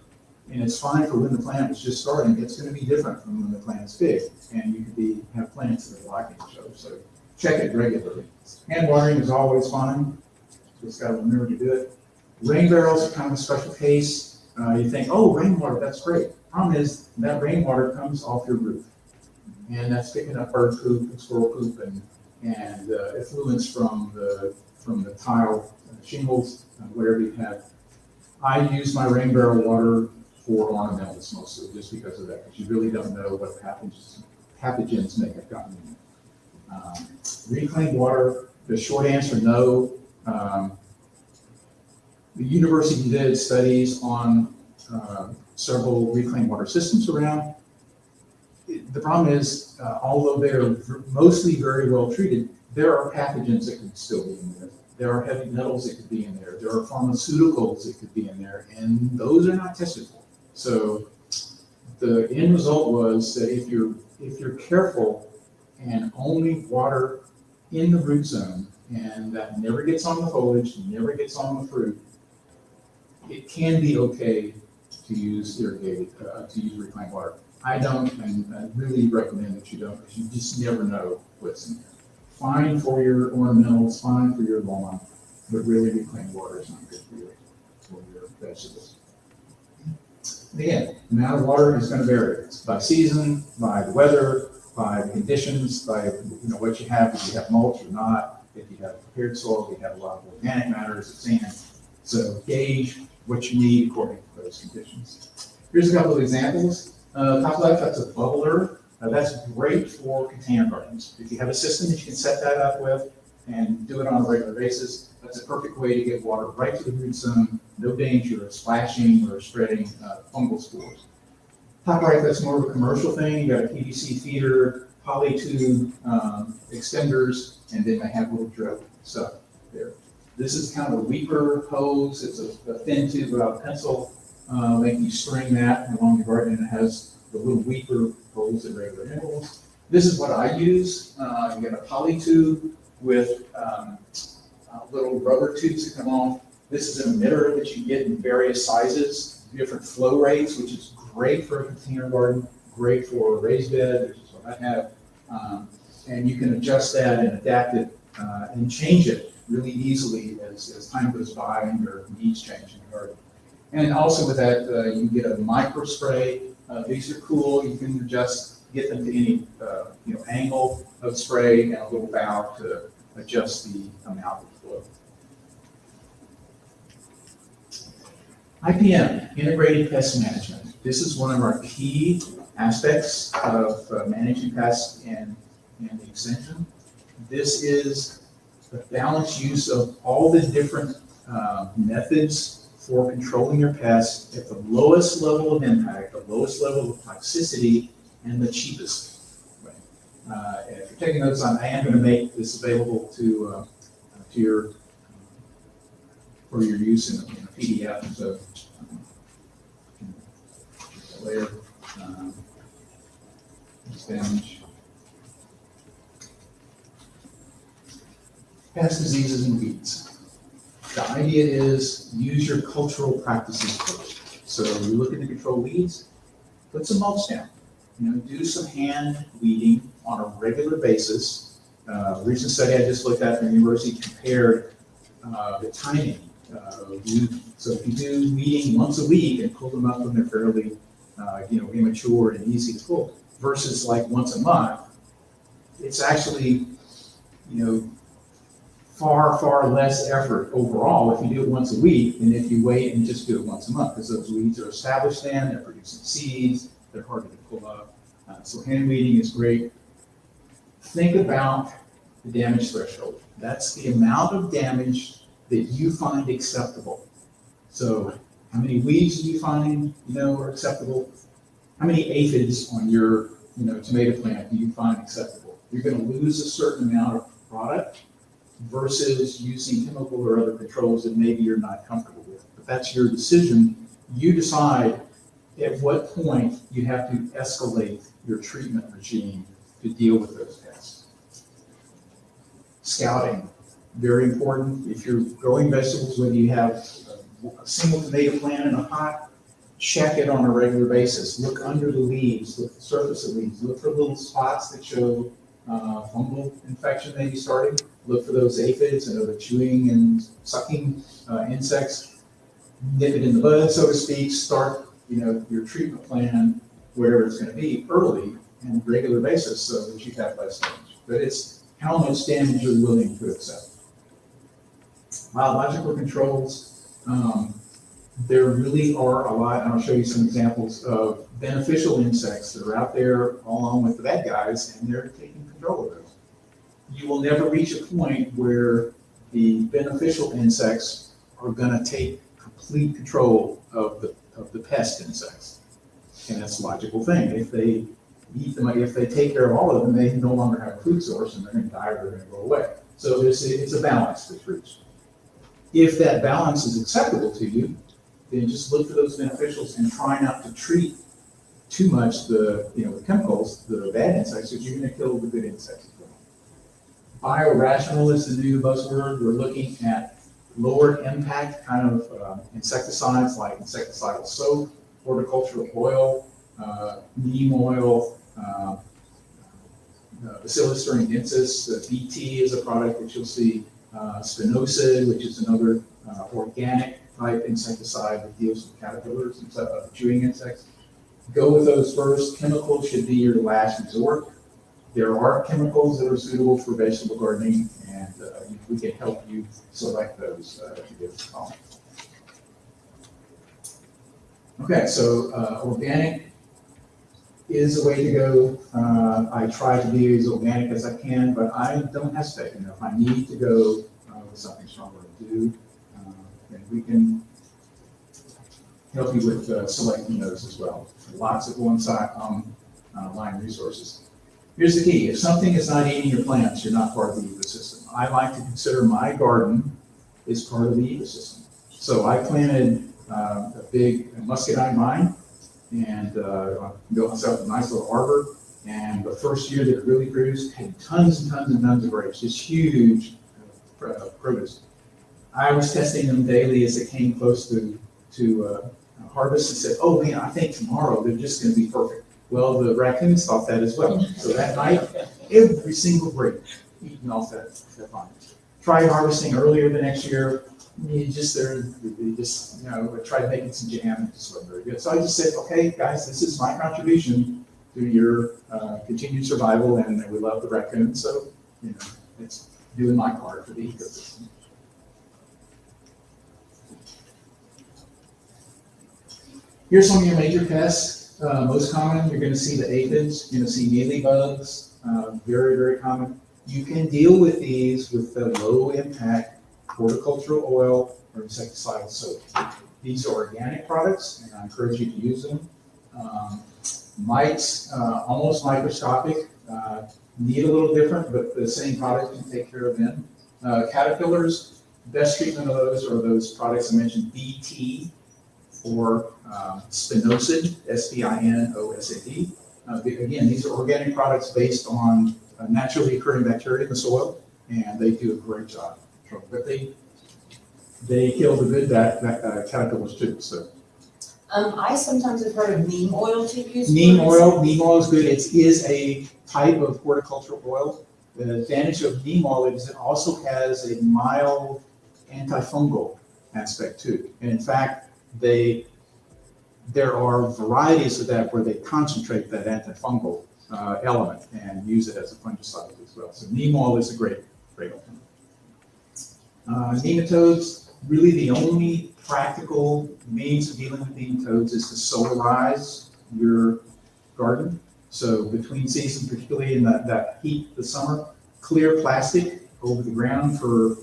B: and it's fine for when the plant is just starting, it's gonna be different from when the plant's big, and you could be, have plants that are liking each other, so check it regularly. Hand watering is always fine, just gotta remember to do it. Rain barrels are kind of a special case, uh, you think, oh, rainwater, that's great. Problem is, that rainwater comes off your roof and that's picking up bird poop and squirrel poop and, and uh, effluents from the, from the tile shingles, uh, whatever you have. I use my rain barrel water for ornamentals mostly, just because of that, because you really don't know what pathogens, pathogens may have gotten in. Um, reclaimed water, the short answer, no. Um, the university did studies on uh, several reclaimed water systems around the problem is, uh, although they're mostly very well treated, there are pathogens that could still be in there. There are heavy metals that could be in there. There are pharmaceuticals that could be in there, and those are not tested for. So the end result was that if you're if you're careful and only water in the root zone, and that never gets on the foliage, never gets on the fruit, it can be okay to use irrigated, uh, to use reclaimed water. I don't, and I really recommend that you don't, because you just never know what's in there. Fine for your ornamentals, fine for your lawn, but really reclaimed water is not good for you. for your vegetables. Again, the amount of water is gonna vary, It's by season, by the weather, by the conditions, by, you know, what you have, if you have mulch or not, if you have prepared soil, you have a lot of organic matter, is it sand? So gauge what you need according to those conditions. Here's a couple of examples. Uh, top left, that's a bubbler. Uh, that's great for container gardens. If you have a system that you can set that up with and do it on a regular basis, that's a perfect way to get water right to the root zone, no danger of splashing or spreading uh, fungal spores. Top right, that's more of a commercial thing. You got a PVC feeder, polytube um, extenders, and then they have a little drip stuff there. This is kind of a weaker hose. It's a, a thin tube without a pencil. Uh, you string that along your garden, and it has the little weaker holes at regular intervals. This is what I use. Uh, you get a poly tube with um, uh, little rubber tubes that come off. This is an emitter that you get in various sizes, different flow rates, which is great for a container garden, great for a raised bed, what I have. Um, and you can adjust that and adapt it uh, and change it really easily as, as time goes by and your needs change in the garden. And also with that, uh, you get a micro spray. Uh, these are cool. You can adjust, get them to any uh, you know angle of spray and a little valve to adjust the amount of flow. IPM, Integrated Pest Management. This is one of our key aspects of uh, managing pests and, in the extension. This is the balanced use of all the different uh, methods for controlling your pests at the lowest level of impact, the lowest level of toxicity, and the cheapest way. Uh, and if you're taking notes on, I am going to make this available to uh, to your for your use in a, in a PDF. So um, later, um, damage. Pest diseases and weeds. The idea is use your cultural practices first. So you look at the control weeds, put some mulch down. You know, do some hand weeding on a regular basis. Uh, a recent study I just looked at from the university compared uh, the timing. Uh, so if you do weeding once a week and pull them up when they're fairly, uh, you know, immature and easy to pull, versus like once a month, it's actually, you know, far, far less effort overall if you do it once a week than if you wait and just do it once a month, because those weeds are established then, they're producing seeds, they're harder to pull up. Uh, so hand weeding is great. Think about the damage threshold. That's the amount of damage that you find acceptable. So how many weeds do you find, you know, are acceptable? How many aphids on your, you know, tomato plant do you find acceptable? You're gonna lose a certain amount of product versus using chemical or other controls that maybe you're not comfortable with. But that's your decision. You decide at what point you have to escalate your treatment regime to deal with those pests. Scouting, very important. If you're growing vegetables, whether you have a single tomato plant in a pot, check it on a regular basis. Look under the leaves, look at the surface of leaves, look for little spots that show uh, fungal infection maybe starting. Look for those aphids and other chewing and sucking uh, insects. Nip it in the bud, so to speak. Start, you know, your treatment plan where it's going to be early and regular basis so that you have less damage. But it's how much damage you're willing to accept. Biological controls, um, there really are a lot, and I'll show you some examples of beneficial insects that are out there along with the bad guys, and they're taking control of those. You will never reach a point where the beneficial insects are gonna take complete control of the, of the pest insects. And that's a logical thing. If they eat them, if they take care of all of them, they no longer have a food source and they're gonna die or they're gonna go away. So a- it's a balance that's reached. If that balance is acceptable to you, then just look for those beneficials and try not to treat too much the, you know, the chemicals, the bad insects, because you're gonna kill the good insects as well. Biorational is the new buzzword. We're looking at lower impact kind of uh, insecticides like insecticidal soap, horticultural oil, uh, neem oil, uh, uh, Bacillus thuringiensis, uh, BT is a product that you'll see, uh, spinosad, which is another uh, organic type insecticide that deals with caterpillars and stuff, uh, chewing insects. Go with those first. Chemicals should be your last resort. There are chemicals that are suitable for vegetable gardening, and uh, we can help you select those uh, if you give us a call. Okay, so uh, organic is the way to go. Uh, I try to be as organic as I can, but I don't hesitate. You if I need to go uh, with something stronger to do, then we can help you with uh, selecting those as well. Lots of one-side um, uh, resources. Here's the key. If something is not eating your plants, you're not part of the ecosystem. I like to consider my garden is part of the ecosystem. So I planted uh, a big muscadine vine and uh, built myself a nice little arbor. And the first year that it really produced had tons and tons and tons of grapes, just huge uh, produce. I was testing them daily as it came close to, to uh, harvest and said, oh man, I think tomorrow they're just going to be perfect. Well, the raccoons thought that as well. So that night, every single grape eaten off that, that vine. Tried harvesting earlier the next year, you just there, just, you know, I tried making some jam, it just wasn't very good. So I just said, okay, guys, this is my contribution to your uh, continued survival, and we love the raccoon, so, you know, it's doing my part for the ecosystem. Here's some of your major pests. Uh, most common, you're going to see the aphids, you're going to see mealybugs, uh, very, very common. You can deal with these with the low impact horticultural oil or insecticidal soap. These are organic products, and I encourage you to use them. Um, mites, uh, almost microscopic, uh, need a little different, but the same product can take care of them. Uh, caterpillars, best treatment of those are those products I mentioned, BT or um, spinosad, S-P-I-N-O-S-A-D. Uh, again, these are organic products based on naturally occurring bacteria in the soil, and they do a great job but they, they kill the good that, that uh, caterpillars too, so.
D: Um, I sometimes have heard of neem oil to use.
B: Neem oil, neem oil is good, it is a type of horticultural oil. The advantage of neem oil is it also has a mild antifungal aspect too. And in fact, they, there are varieties of that where they concentrate that antifungal uh, element and use it as a fungicide as well. So neem oil is a great, great alternative. Uh, nematodes, really the only practical means of dealing with nematodes is to solarize your garden. So between seasons, particularly in that, that heat, the summer, clear plastic over the ground for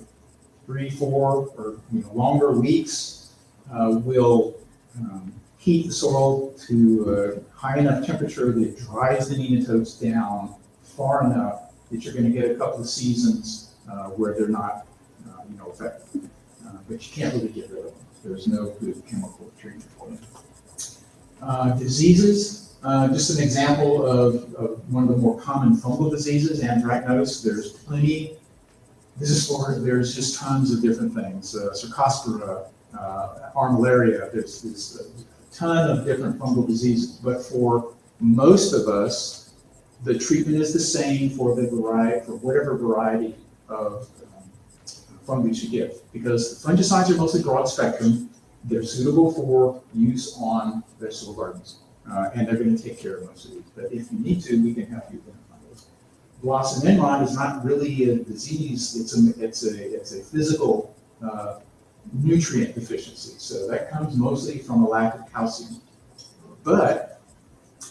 B: three, four, or you know, longer weeks uh, will um, heat the soil to a high enough temperature that it dries the nematodes down far enough that you're going to get a couple of seasons uh, where they're not you know. Uh, but you can't really get rid of them. There's no good chemical treatment for them. Uh, diseases, uh, just an example of, of, one of the more common fungal diseases, anthracnose. There's plenty. This is for, there's just tons of different things. Uh, Cercospora, uh, armillaria, there's, there's ton of different fungal diseases. But for most of us, the treatment is the same for the variety, for whatever variety of fungus you give, because fungicides are mostly broad spectrum. They're suitable for use on vegetable gardens, uh, and they're going to take care of most of these. But if you need to, we can help you identify those. Blossom end rot is not really a disease; it's a it's a it's a physical uh, nutrient deficiency. So that comes mostly from a lack of calcium. But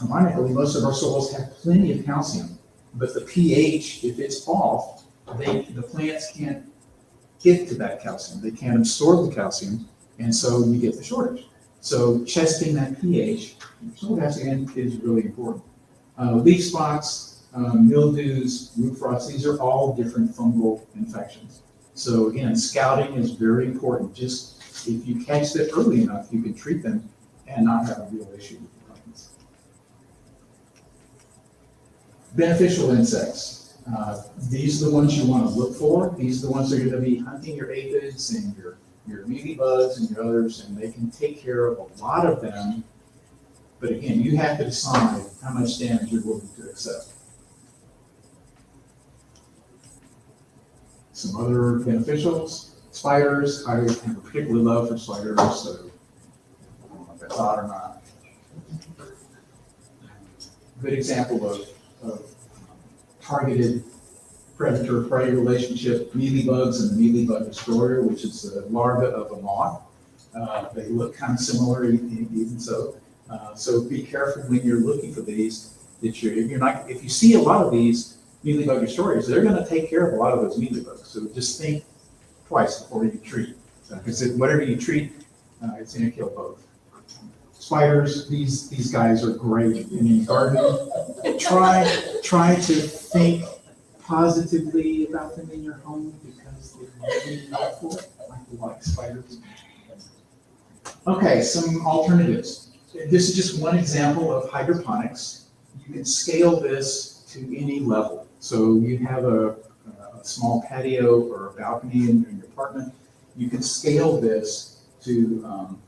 B: ironically, most of our soils have plenty of calcium, but the pH, if it's off, they the plants can't get to that calcium. They can't absorb the calcium, and so you get the shortage. So testing that pH, again, is really important. Uh, leaf spots, um, mildews, root frost, these are all different fungal infections. So again, scouting is very important. Just if you catch that early enough, you can treat them and not have a real issue with the fungus. Beneficial insects. Uh, these are the ones you want to look for. These are the ones that are going to be hunting your aphids and your, your mealybugs and your others, and they can take care of a lot of them. But again, you have to decide how much damage you're willing to accept. Some other beneficials, Spiders, I have a particular love for spiders, so I don't know if that's odd or not. Good example of, of targeted predator-prey relationship, mealy bugs and the mealybug destroyer, which is the larva of a moth. Uh, They look kind of similar even so. Uh, So be careful when you're looking for these, that you're, if you're not, if you see a lot of these mealybug destroyers, they're gonna take care of a lot of those mealybugs. So just think twice before you treat. Because whatever you treat, uh, it's gonna kill both. Spiders, these, these guys are great in the garden. Try, try to think positively about them in your home because they're really helpful, the like spiders. Okay, some alternatives. This is just one example of hydroponics. You can scale this to any level. So you have a, a small patio or a balcony in in your apartment. You can scale this to um,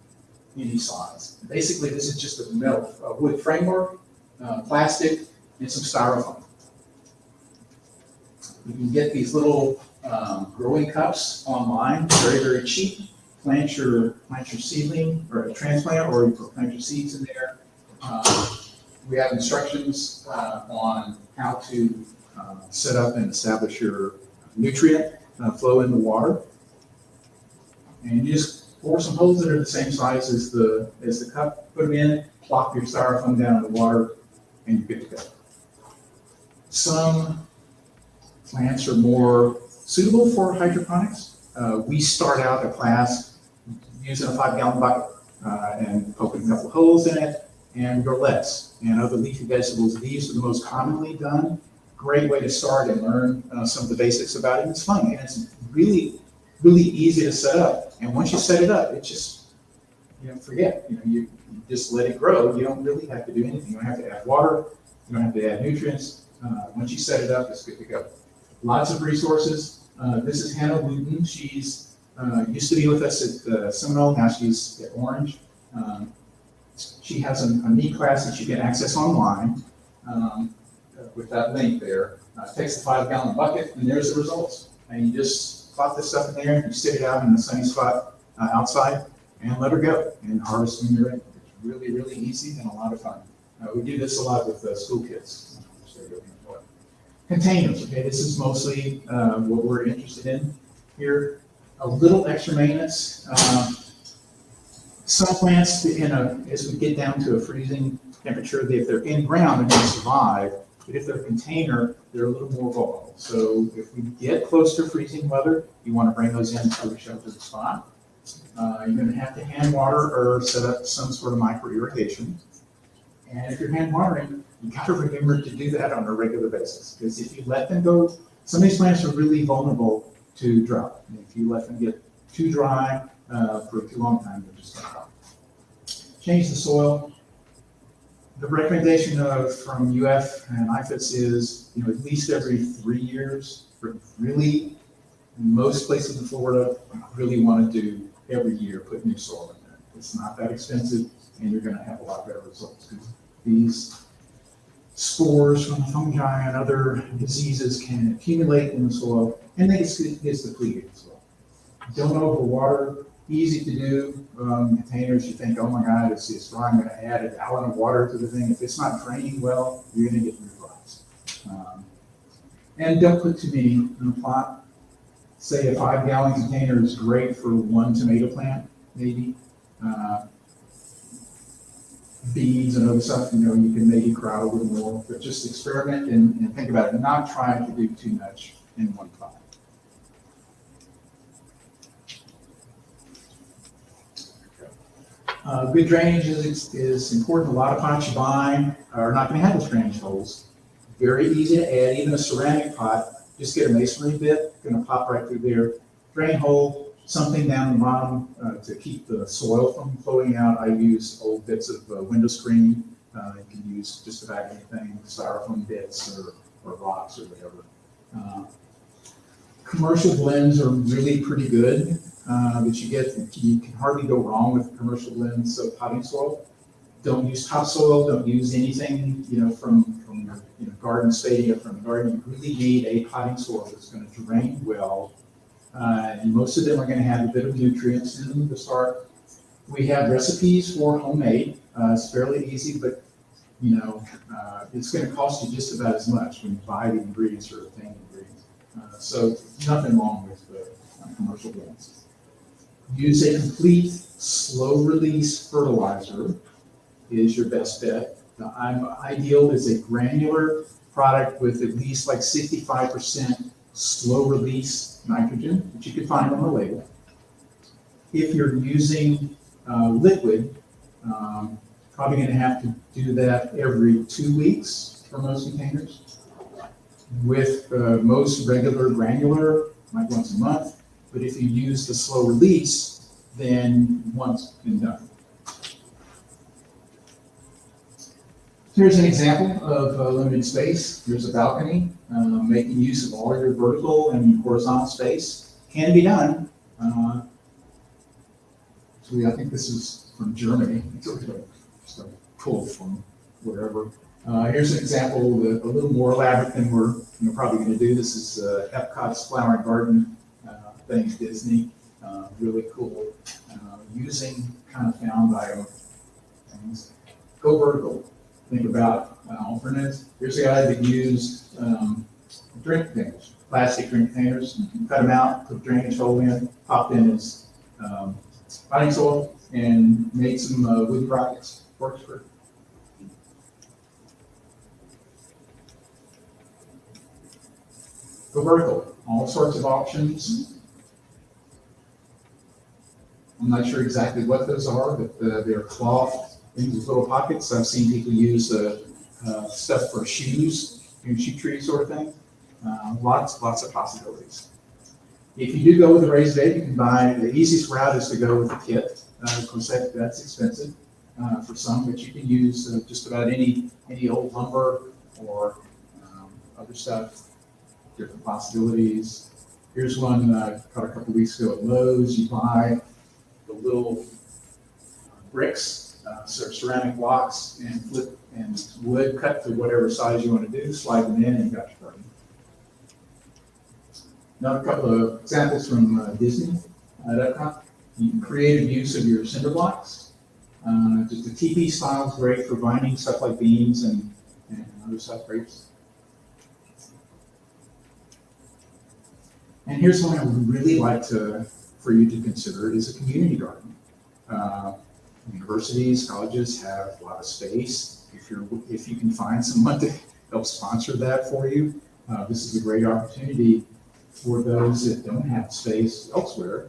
B: any size. Basically, this is just a metal, a wood framework, uh, plastic, and some styrofoam. You can get these little um, growing cups online, very, very cheap. Plant your, plant your seedling or a transplant, or you plant your seeds in there. Um, We have instructions uh, on how to uh, set up and establish your nutrient uh, flow in the water. And you just bore some holes that are the same size as the, as the cup, put them in, plop your styrofoam down in the water, and you're good to go. Some plants are more suitable for hydroponics. Uh, we start out a class using a five gallon bucket uh, and poking a couple holes in it and lettuce and other leafy vegetables. These are the most commonly done. Great way to start and learn uh, some of the basics about it. It's fun and it's really, really easy to set up. And once you set it up, it just, you know, forget, you know, you, you just let it grow. You don't really have to do anything. You don't have to add water. You don't have to add nutrients. Uh, once you set it up, it's good to go. Lots of resources. Uh, this is Hannah Wooten. She's uh, used to be with us at uh, Seminole. Now she's at Orange. Um, she has a, a neat class that you can access online um, with that link there. Uh, takes a five gallon bucket and there's the results. And you just plop this stuff in there and you sit it out in a sunny spot uh, outside and let her go and harvest when you're ready. It's really, really easy and a lot of fun. Uh, we do this a lot with uh, school kids. Containers, okay, this is mostly uh, what we're interested in here. A little extra maintenance. Um, Some plants, in a, as we get down to a freezing temperature, if they're in ground, they're gonna survive. But if they're a container, they're a little more vulnerable. So if we get close to freezing weather, you want to bring those into a sheltered spot. Uh, You're gonna have to hand water or set up some sort of micro irrigation. And if you're hand watering, you've gotta remember to do that on a regular basis, because if you let them go, some of these plants are really vulnerable to drought. And If you let them get too dry, uh, for too long time, they're just gonna die. Change the soil. The recommendation of, from UF and IFAS is, you know, at least every three years, for really, most places in Florida, really wanna do every year, put new soil in there. It's not that expensive, and you're gonna have a lot better results, because these spores from fungi and other diseases can accumulate in the soil, and they get depleted as well. Don't overwater, easy to do, um, containers, you think, oh my God, it's, it's dry, I'm gonna add a gallon of water to the thing, if it's not draining well, you're gonna get root rots. Um, And don't put too many in a plot. Say a five gallon container is great for one tomato plant, maybe. Uh, Beans and other stuff, you know, you can maybe crowd a little more, but just experiment and, and think about it, not trying to do too much in one pot. Uh, good drainage is, is important. A lot of pots you buy are not gonna have those drainage holes. Very easy to add, even a ceramic pot, just get a masonry bit, gonna pop right through there. Drain hole, something down the bottom, uh, to keep the soil from flowing out. I use old bits of uh, window screen. Uh, you can use just about anything, styrofoam bits or, or rocks or whatever. Uh, Commercial blends are really pretty good, uh, that you get, you can hardly go wrong with commercial blends of potting soil. Don't use topsoil, don't use anything, you know, from, from your, you know, garden stadia from the garden. You really need a potting soil that's gonna drain well Uh, and most of them are gonna have a bit of nutrients in them to start. We have recipes for homemade, uh, it's fairly easy, but, you know, uh, it's gonna cost you just about as much when you buy the ingredients or obtain the ingredients. Uh, so nothing wrong with the uh, commercial ones. Use a complete, slow-release fertilizer is your best bet. The I'm- ideal is a granular product with at least like sixty-five percent slow-release nitrogen, which you can find on the label. If you're using uh, liquid, um, probably gonna have to do that every two weeks for most containers. With uh, most regular granular, like once a month, but if you use the slow release, then once and done. Here's an example of uh, limited space. Here's a balcony, um, making use of all your vertical and horizontal space. Can be done. Uh, So I think this is from Germany. It's a- just a pull from wherever. Uh, Here's an example, a little more elaborate than we're, you know, probably going to do. This is uh, Epcot's Flower Garden, uh, thanks Disney. Uh, Really cool, uh, using kind of found bio things. Go vertical think about uh, alternatives. Here's a guy that used um, drink containers, plastic drink containers, cut them out, put drainage hole in, popped in his um, soil, and made some uh, wood products. Works for. Go vertical, all sorts of options. I'm not sure exactly what those are, but uh, they're cloth in these little pockets. I've seen people use uh, uh, stuff for shoes, you shoe tree sort of thing. Uh, lots, lots of possibilities. If you do go with a raised bed, you can buy, the easiest route is to go with a kit. Uh, of course, that, that's expensive uh, for some, but you can use just about any, any old lumber or um, other stuff, different possibilities. Here's one uh, caught a couple weeks ago at Lowe's. You buy the little bricks uh, of ceramic blocks and flip and wood cut to whatever size you want to do, slide them in and you got your garden. Another couple of examples from uh, Disney at Epcot. You can creative use of your cinder blocks. Uh, just the TP style is great for binding stuff like beams and, and other stuff, grapes. And here's one I would really like to, for you to consider is a community garden. Uh, universities, colleges have a lot of space. If you're, if you can find someone to help sponsor that for you, uh, this is a great opportunity for those that don't have space elsewhere.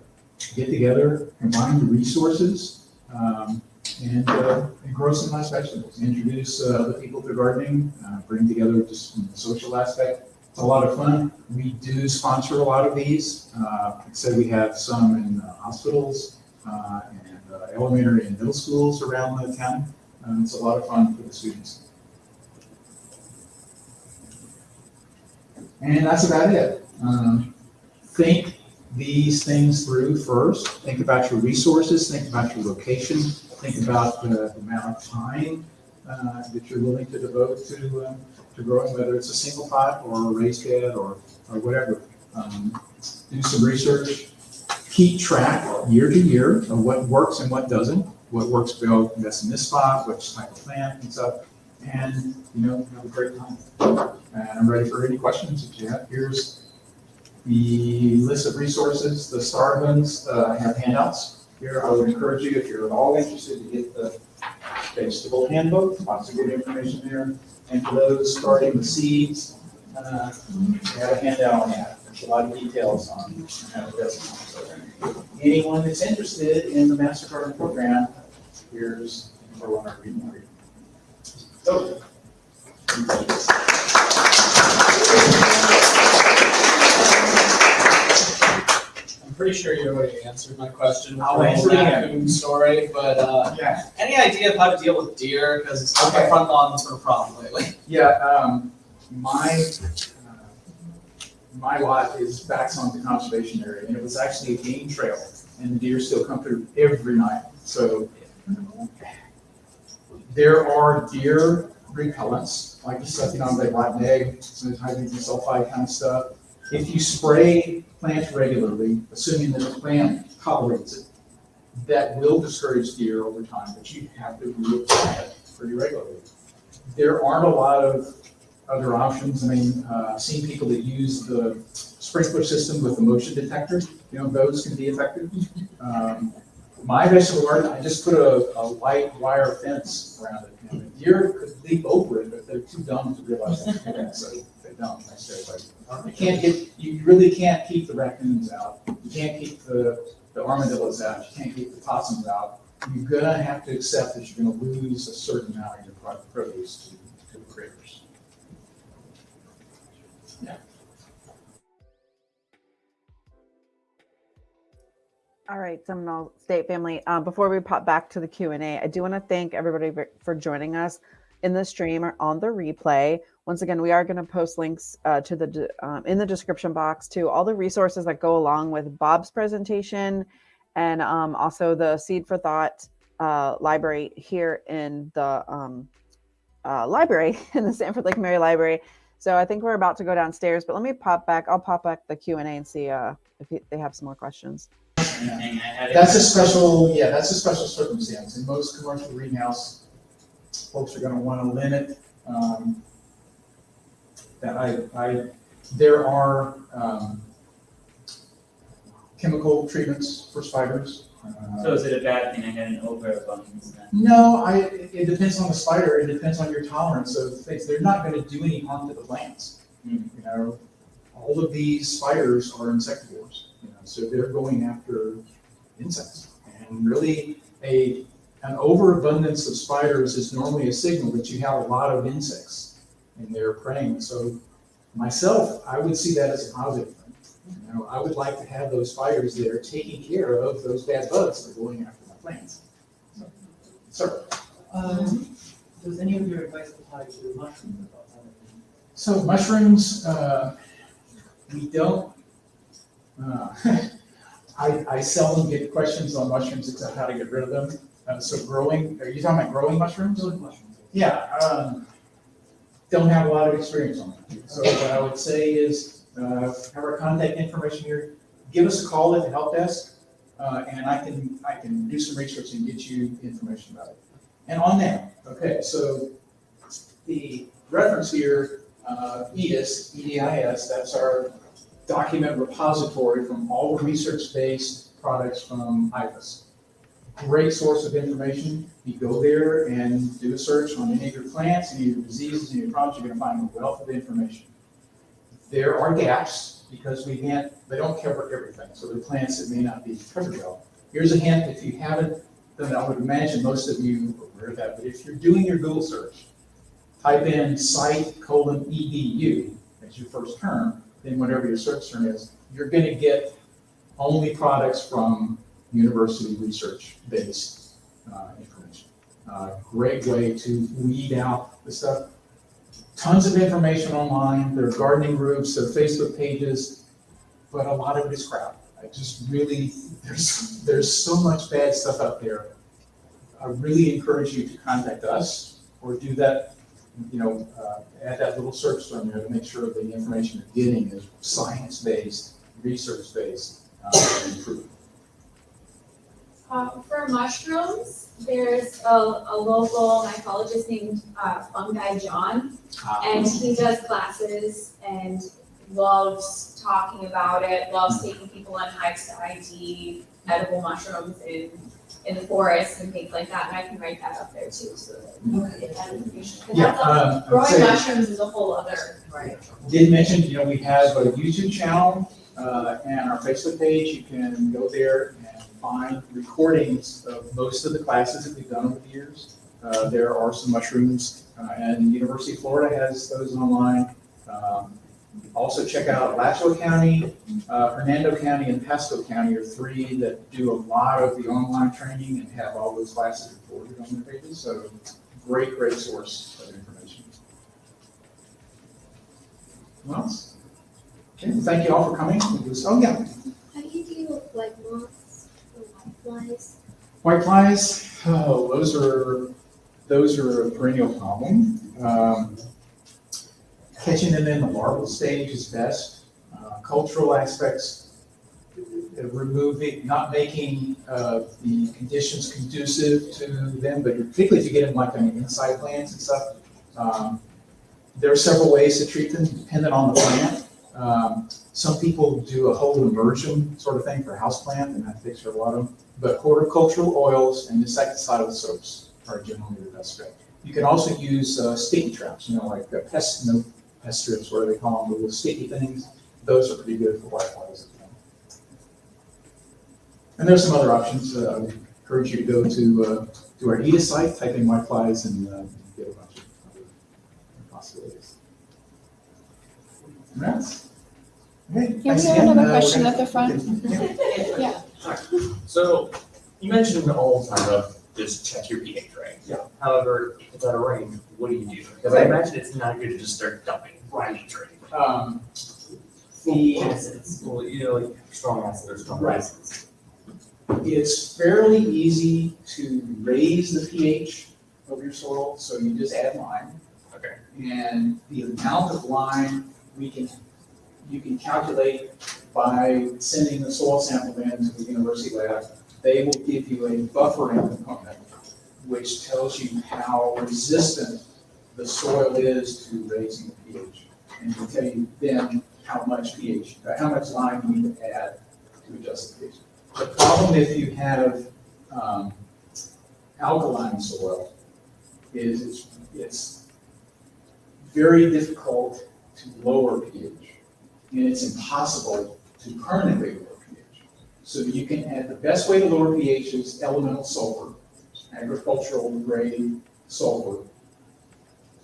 B: Get together, combine the resources, um, and, uh, and grow some nice vegetables. Introduce uh, other people to gardening, uh, bring together just the social aspect. It's a lot of fun. We do sponsor a lot of these. Uh, like I said, we have some in hospitals, uh, and uh, elementary and middle schools around the town. Um, It's a lot of fun for the students. And that's about it. Um, Think these things through first. Think about your resources, think about your location, think about the amount of time uh, that you're willing to devote to, um, to growing, whether it's a single pot or a raised bed or, or whatever. Um, Do some research, keep track year to year of what works and what doesn't, what works well, in this spot, which type of plant and stuff, and, you know, have a great time. And I'm ready for any questions that you have. Here's the list of resources, the star ones, uh, have handouts here. I would encourage you, if you're at all interested, to get the vegetable handbook, lots of good information there. And for those starting with seeds, uh, I have a handout on that. There's a lot of details on how. So, Anyone that's interested in the Master Garden program, here's number one or reading. So.
E: Pretty sure you already answered my question
B: I'll answer again.
E: story, but uh,
B: Yeah,
E: any idea of how to deal with deer? Because it's on my front lawn sort of problem lately.
B: yeah, um, my, uh, my lot is backs on the conservation area, and it was actually a game trail, and the deer still come through every night, so. There are deer repellents, like the stuff, you know, like rotten egg, some hydrogen sulfide kind of stuff. If you spray plants regularly, assuming that the plant tolerates it, that will discourage deer over time, but you have to reapply it pretty regularly. There aren't a lot of other options. I mean, uh, I've seen people that use the sprinkler system with the motion detector. You know, those can be effective. Um, My vegetable garden, I just put a, a light wire fence around it. You know, the Deer could leap over it, but they're too dumb to realize that, they can, so they don't necessarily. You can't get, you really can't keep the raccoons out. You can't keep the, the armadillos out. You can't keep the possums out. You're gonna have to accept that you're gonna lose a certain amount of your produce to, to the critters.
A: All right, Seminole State family. Uh, before we pop back to the Q and A, I do want to thank everybody for joining us in the stream or on the replay. Once again, we are going to post links uh, to the um, in the description box to all the resources that go along with Bob's presentation, and um, also the Seed for Thought uh, library here in the um, uh, library in the Sanford Lake Mary Library. So I think we're about to go downstairs, but let me pop back. I'll pop back the Q and see uh, if they have some more questions.
B: That's a special, yeah, that's a special circumstance. In most commercial greenhouse, folks are gonna wanna limit, um, that I, I, there are, um, chemical treatments for spiders. Uh,
F: So is it a bad thing I had an overabundance?
B: No, I, it depends on the spider, it depends on your tolerance of things. They're not gonna do any harm to the plants.
F: Hmm.
B: You know, all of these spiders are insectivores, you know, so they're going after insects. And really, a, an overabundance of spiders is normally a signal that you have a lot of insects in there preying. So myself, I would see that as a positive thing. You know, I would like to have those spiders there taking care of those bad bugs that are going after my plants. So, Sir?
G: Um, does any of your advice apply to mushrooms?
B: So mushrooms, uh, we don't, uh, I, I seldom get questions on mushrooms except how to get rid of them. Uh, so growing, are you talking about growing mushrooms?
G: Those mushrooms.
B: Yeah, um, don't have a lot of experience on it. So what I would say is, uh, have our contact information here, give us a call at the help desk, uh, and I can, I can do some research and get you information about it. And on that, okay, so the reference here, uh, EDIS, E-D-I-S, that's our document repository from all the research-based products from IFAS. Great source of information. You go there and do a search on any of your plants, any of your diseases, any of your problems, you're gonna find a wealth of information. There are gaps because we can't, they don't cover everything, so are plants that may not be covered well. Here's a hint, if you haven't done, I would imagine most of you are aware of that, but if you're doing your Google search, type in site colon edu as your first term, then whatever your search term is, you're gonna get only products from university research-based uh, information. Uh, Great way to weed out the stuff. Tons of information online, there are gardening groups, there are Facebook pages, but a lot of it is crap. I just really, there's, there's so much bad stuff out there. I really encourage you to contact us or do that you know, uh, add that little search term there to make sure the information you're getting is science-based, research-based, uh, and proven.
H: Uh, for mushrooms, there's a, a local mycologist named uh, Fungi John, and he does classes and loves talking about it, loves taking people on hikes to ID edible mushrooms in, in the forest and things like that, and I can write that up there too, so that you can get that information. 'Cause
B: Yeah,
H: that's a-
B: um,
H: Growing
B: say-
H: mushrooms is a whole other, right?
B: Did mention, you know, we have a YouTube channel, uh, and our Facebook page, you can go there and find recordings of most of the classes that we've done over the years. Uh, there are some mushrooms, uh, and University of Florida has those online. Um, Also check out Alachua County, uh, Hernando County, and Pasco County are three that do a lot of the online training and have all those classes recorded on their pages, so great, great source of information. Anyone else? Okay, thank you all for coming. Oh, yeah,
I: How do you deal with like moths whiteflies?
B: white flies, oh, those are, those are a perennial problem. Um, Catching them in the larval stage is best. Um, cultural aspects, uh, removing, not making uh, the conditions conducive to them, but particularly if you get them like on inside plants and stuff. um, There are several ways to treat them depending on the plant. Um, Some people do a whole immersion sort of thing for houseplant, and that takes care of a lot of them. But horticultural oils and insecticidal soaps are generally the best bet. You can also use uh, sticky traps, you know, like uh, pest, no, pest strips, what do they call them, the little sticky things. Those are pretty good for whiteflies. And there's some other options. Uh, I would encourage you to go to, uh, to our EDIS site, type in whiteflies and uh, get a bunch of other possibilities. And that's, okay.
J: Yeah,
B: thanks
J: we have another question at the front.
B: Yeah.
K: So you mentioned all the time of just check your pH, right?
B: Yeah.
K: However, if it's out of range, what do you do? Because I imagine it's not good to just start dumping brines or anything.
B: Um, The,
K: Acids, well, you know, like strong acids or strong
B: Right.
K: acids.
B: It's fairly easy to raise the pH of your soil, so you just add lime.
K: Okay.
B: And the amount of lime we can, you can calculate by sending the soil sample in to the university lab. They will give you a buffering component, which tells you how resistant the soil is to raising the pH. And will tell you then how much pH, uh, how much lime you need to add to adjust the pH. The problem if you have um, alkaline soil is it's, it's very difficult to lower pH. And it's impossible to permanently lower pH. So you can add, the best way to lower pH is elemental sulfur, agricultural grade sulfur.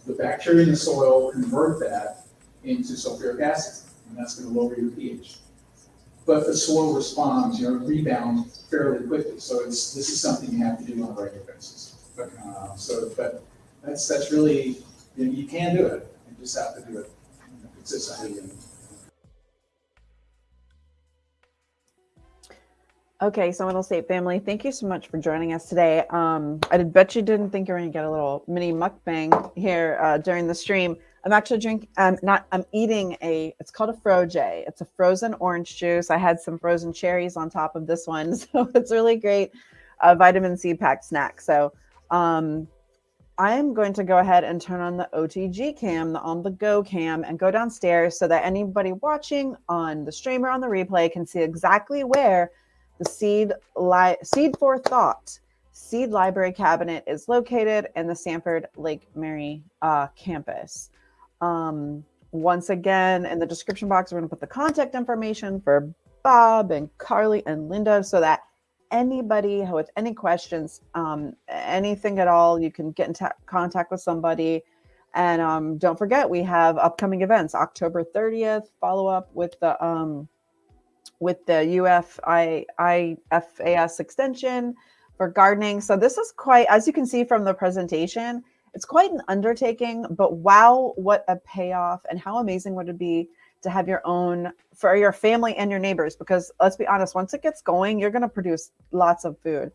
B: The bacteria in the soil convert that into sulfuric acid, and that's gonna lower your pH but the soil responds, you know, rebounds fairly quickly. So it's, this is something you have to do on a regular basis. Uh, So, but that's, that's really, you know, you can do it, you just have to do it and-
A: Okay, Seminole State family, thank you so much for joining us today. Um, I bet you didn't think you were going to get a little mini mukbang here uh, during the stream. I'm actually drinking, um, not, I'm eating a, it's called a Froje. It's a frozen orange juice. I had some frozen cherries on top of this one. So it's really great uh, vitamin C packed snack. So um, I'm going to go ahead and turn on the OTG cam, the on the go cam, and go downstairs so that anybody watching on the stream or on the replay can see exactly where the seed li- seed for thought seed library cabinet is located in the sanford lake mary uh, campus. Um, once again in the description box we're going to put the contact information for bob and carly and linda so that anybody with any questions um, anything at all you can get in ta- contact with somebody and um, don't forget we have upcoming events october 30th follow up with the um, with the UF IFAS extension for gardening. So this is quite, as you can see from the presentation, it's quite an undertaking, but wow, what a payoff and how amazing would it be to have your own for your family and your neighbors? Because let's be honest, once it gets going, you're going to produce lots of food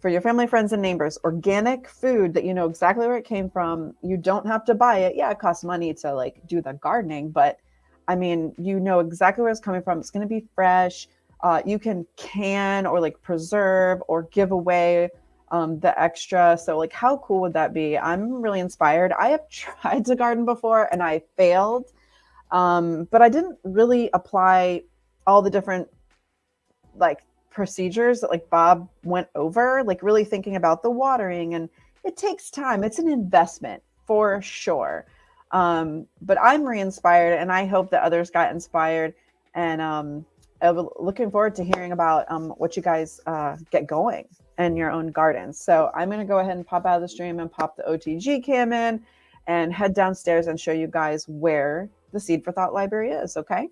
A: for your family, friends, and neighbors. Organic food that you know exactly where it came from. You don't have to buy it. Yeah, it costs money to like do the gardening, but I mean, you know exactly where it's coming from. It's going to be fresh. Uh, you can can or like preserve or give away um, the extra. So, like, how cool would that be? I'm really inspired. I have tried to garden before and I failed, um, but I didn't really apply all the different like procedures that like Bob went over, like really thinking about the watering. And it takes time, it's an investment for sure um but i'm re-inspired and i hope that others got inspired and um looking forward to hearing about um what you guys uh get going in your own gardens so i'm going to go ahead and pop out of the stream and pop the otg cam in and head downstairs and show you guys where the seed for thought library is okay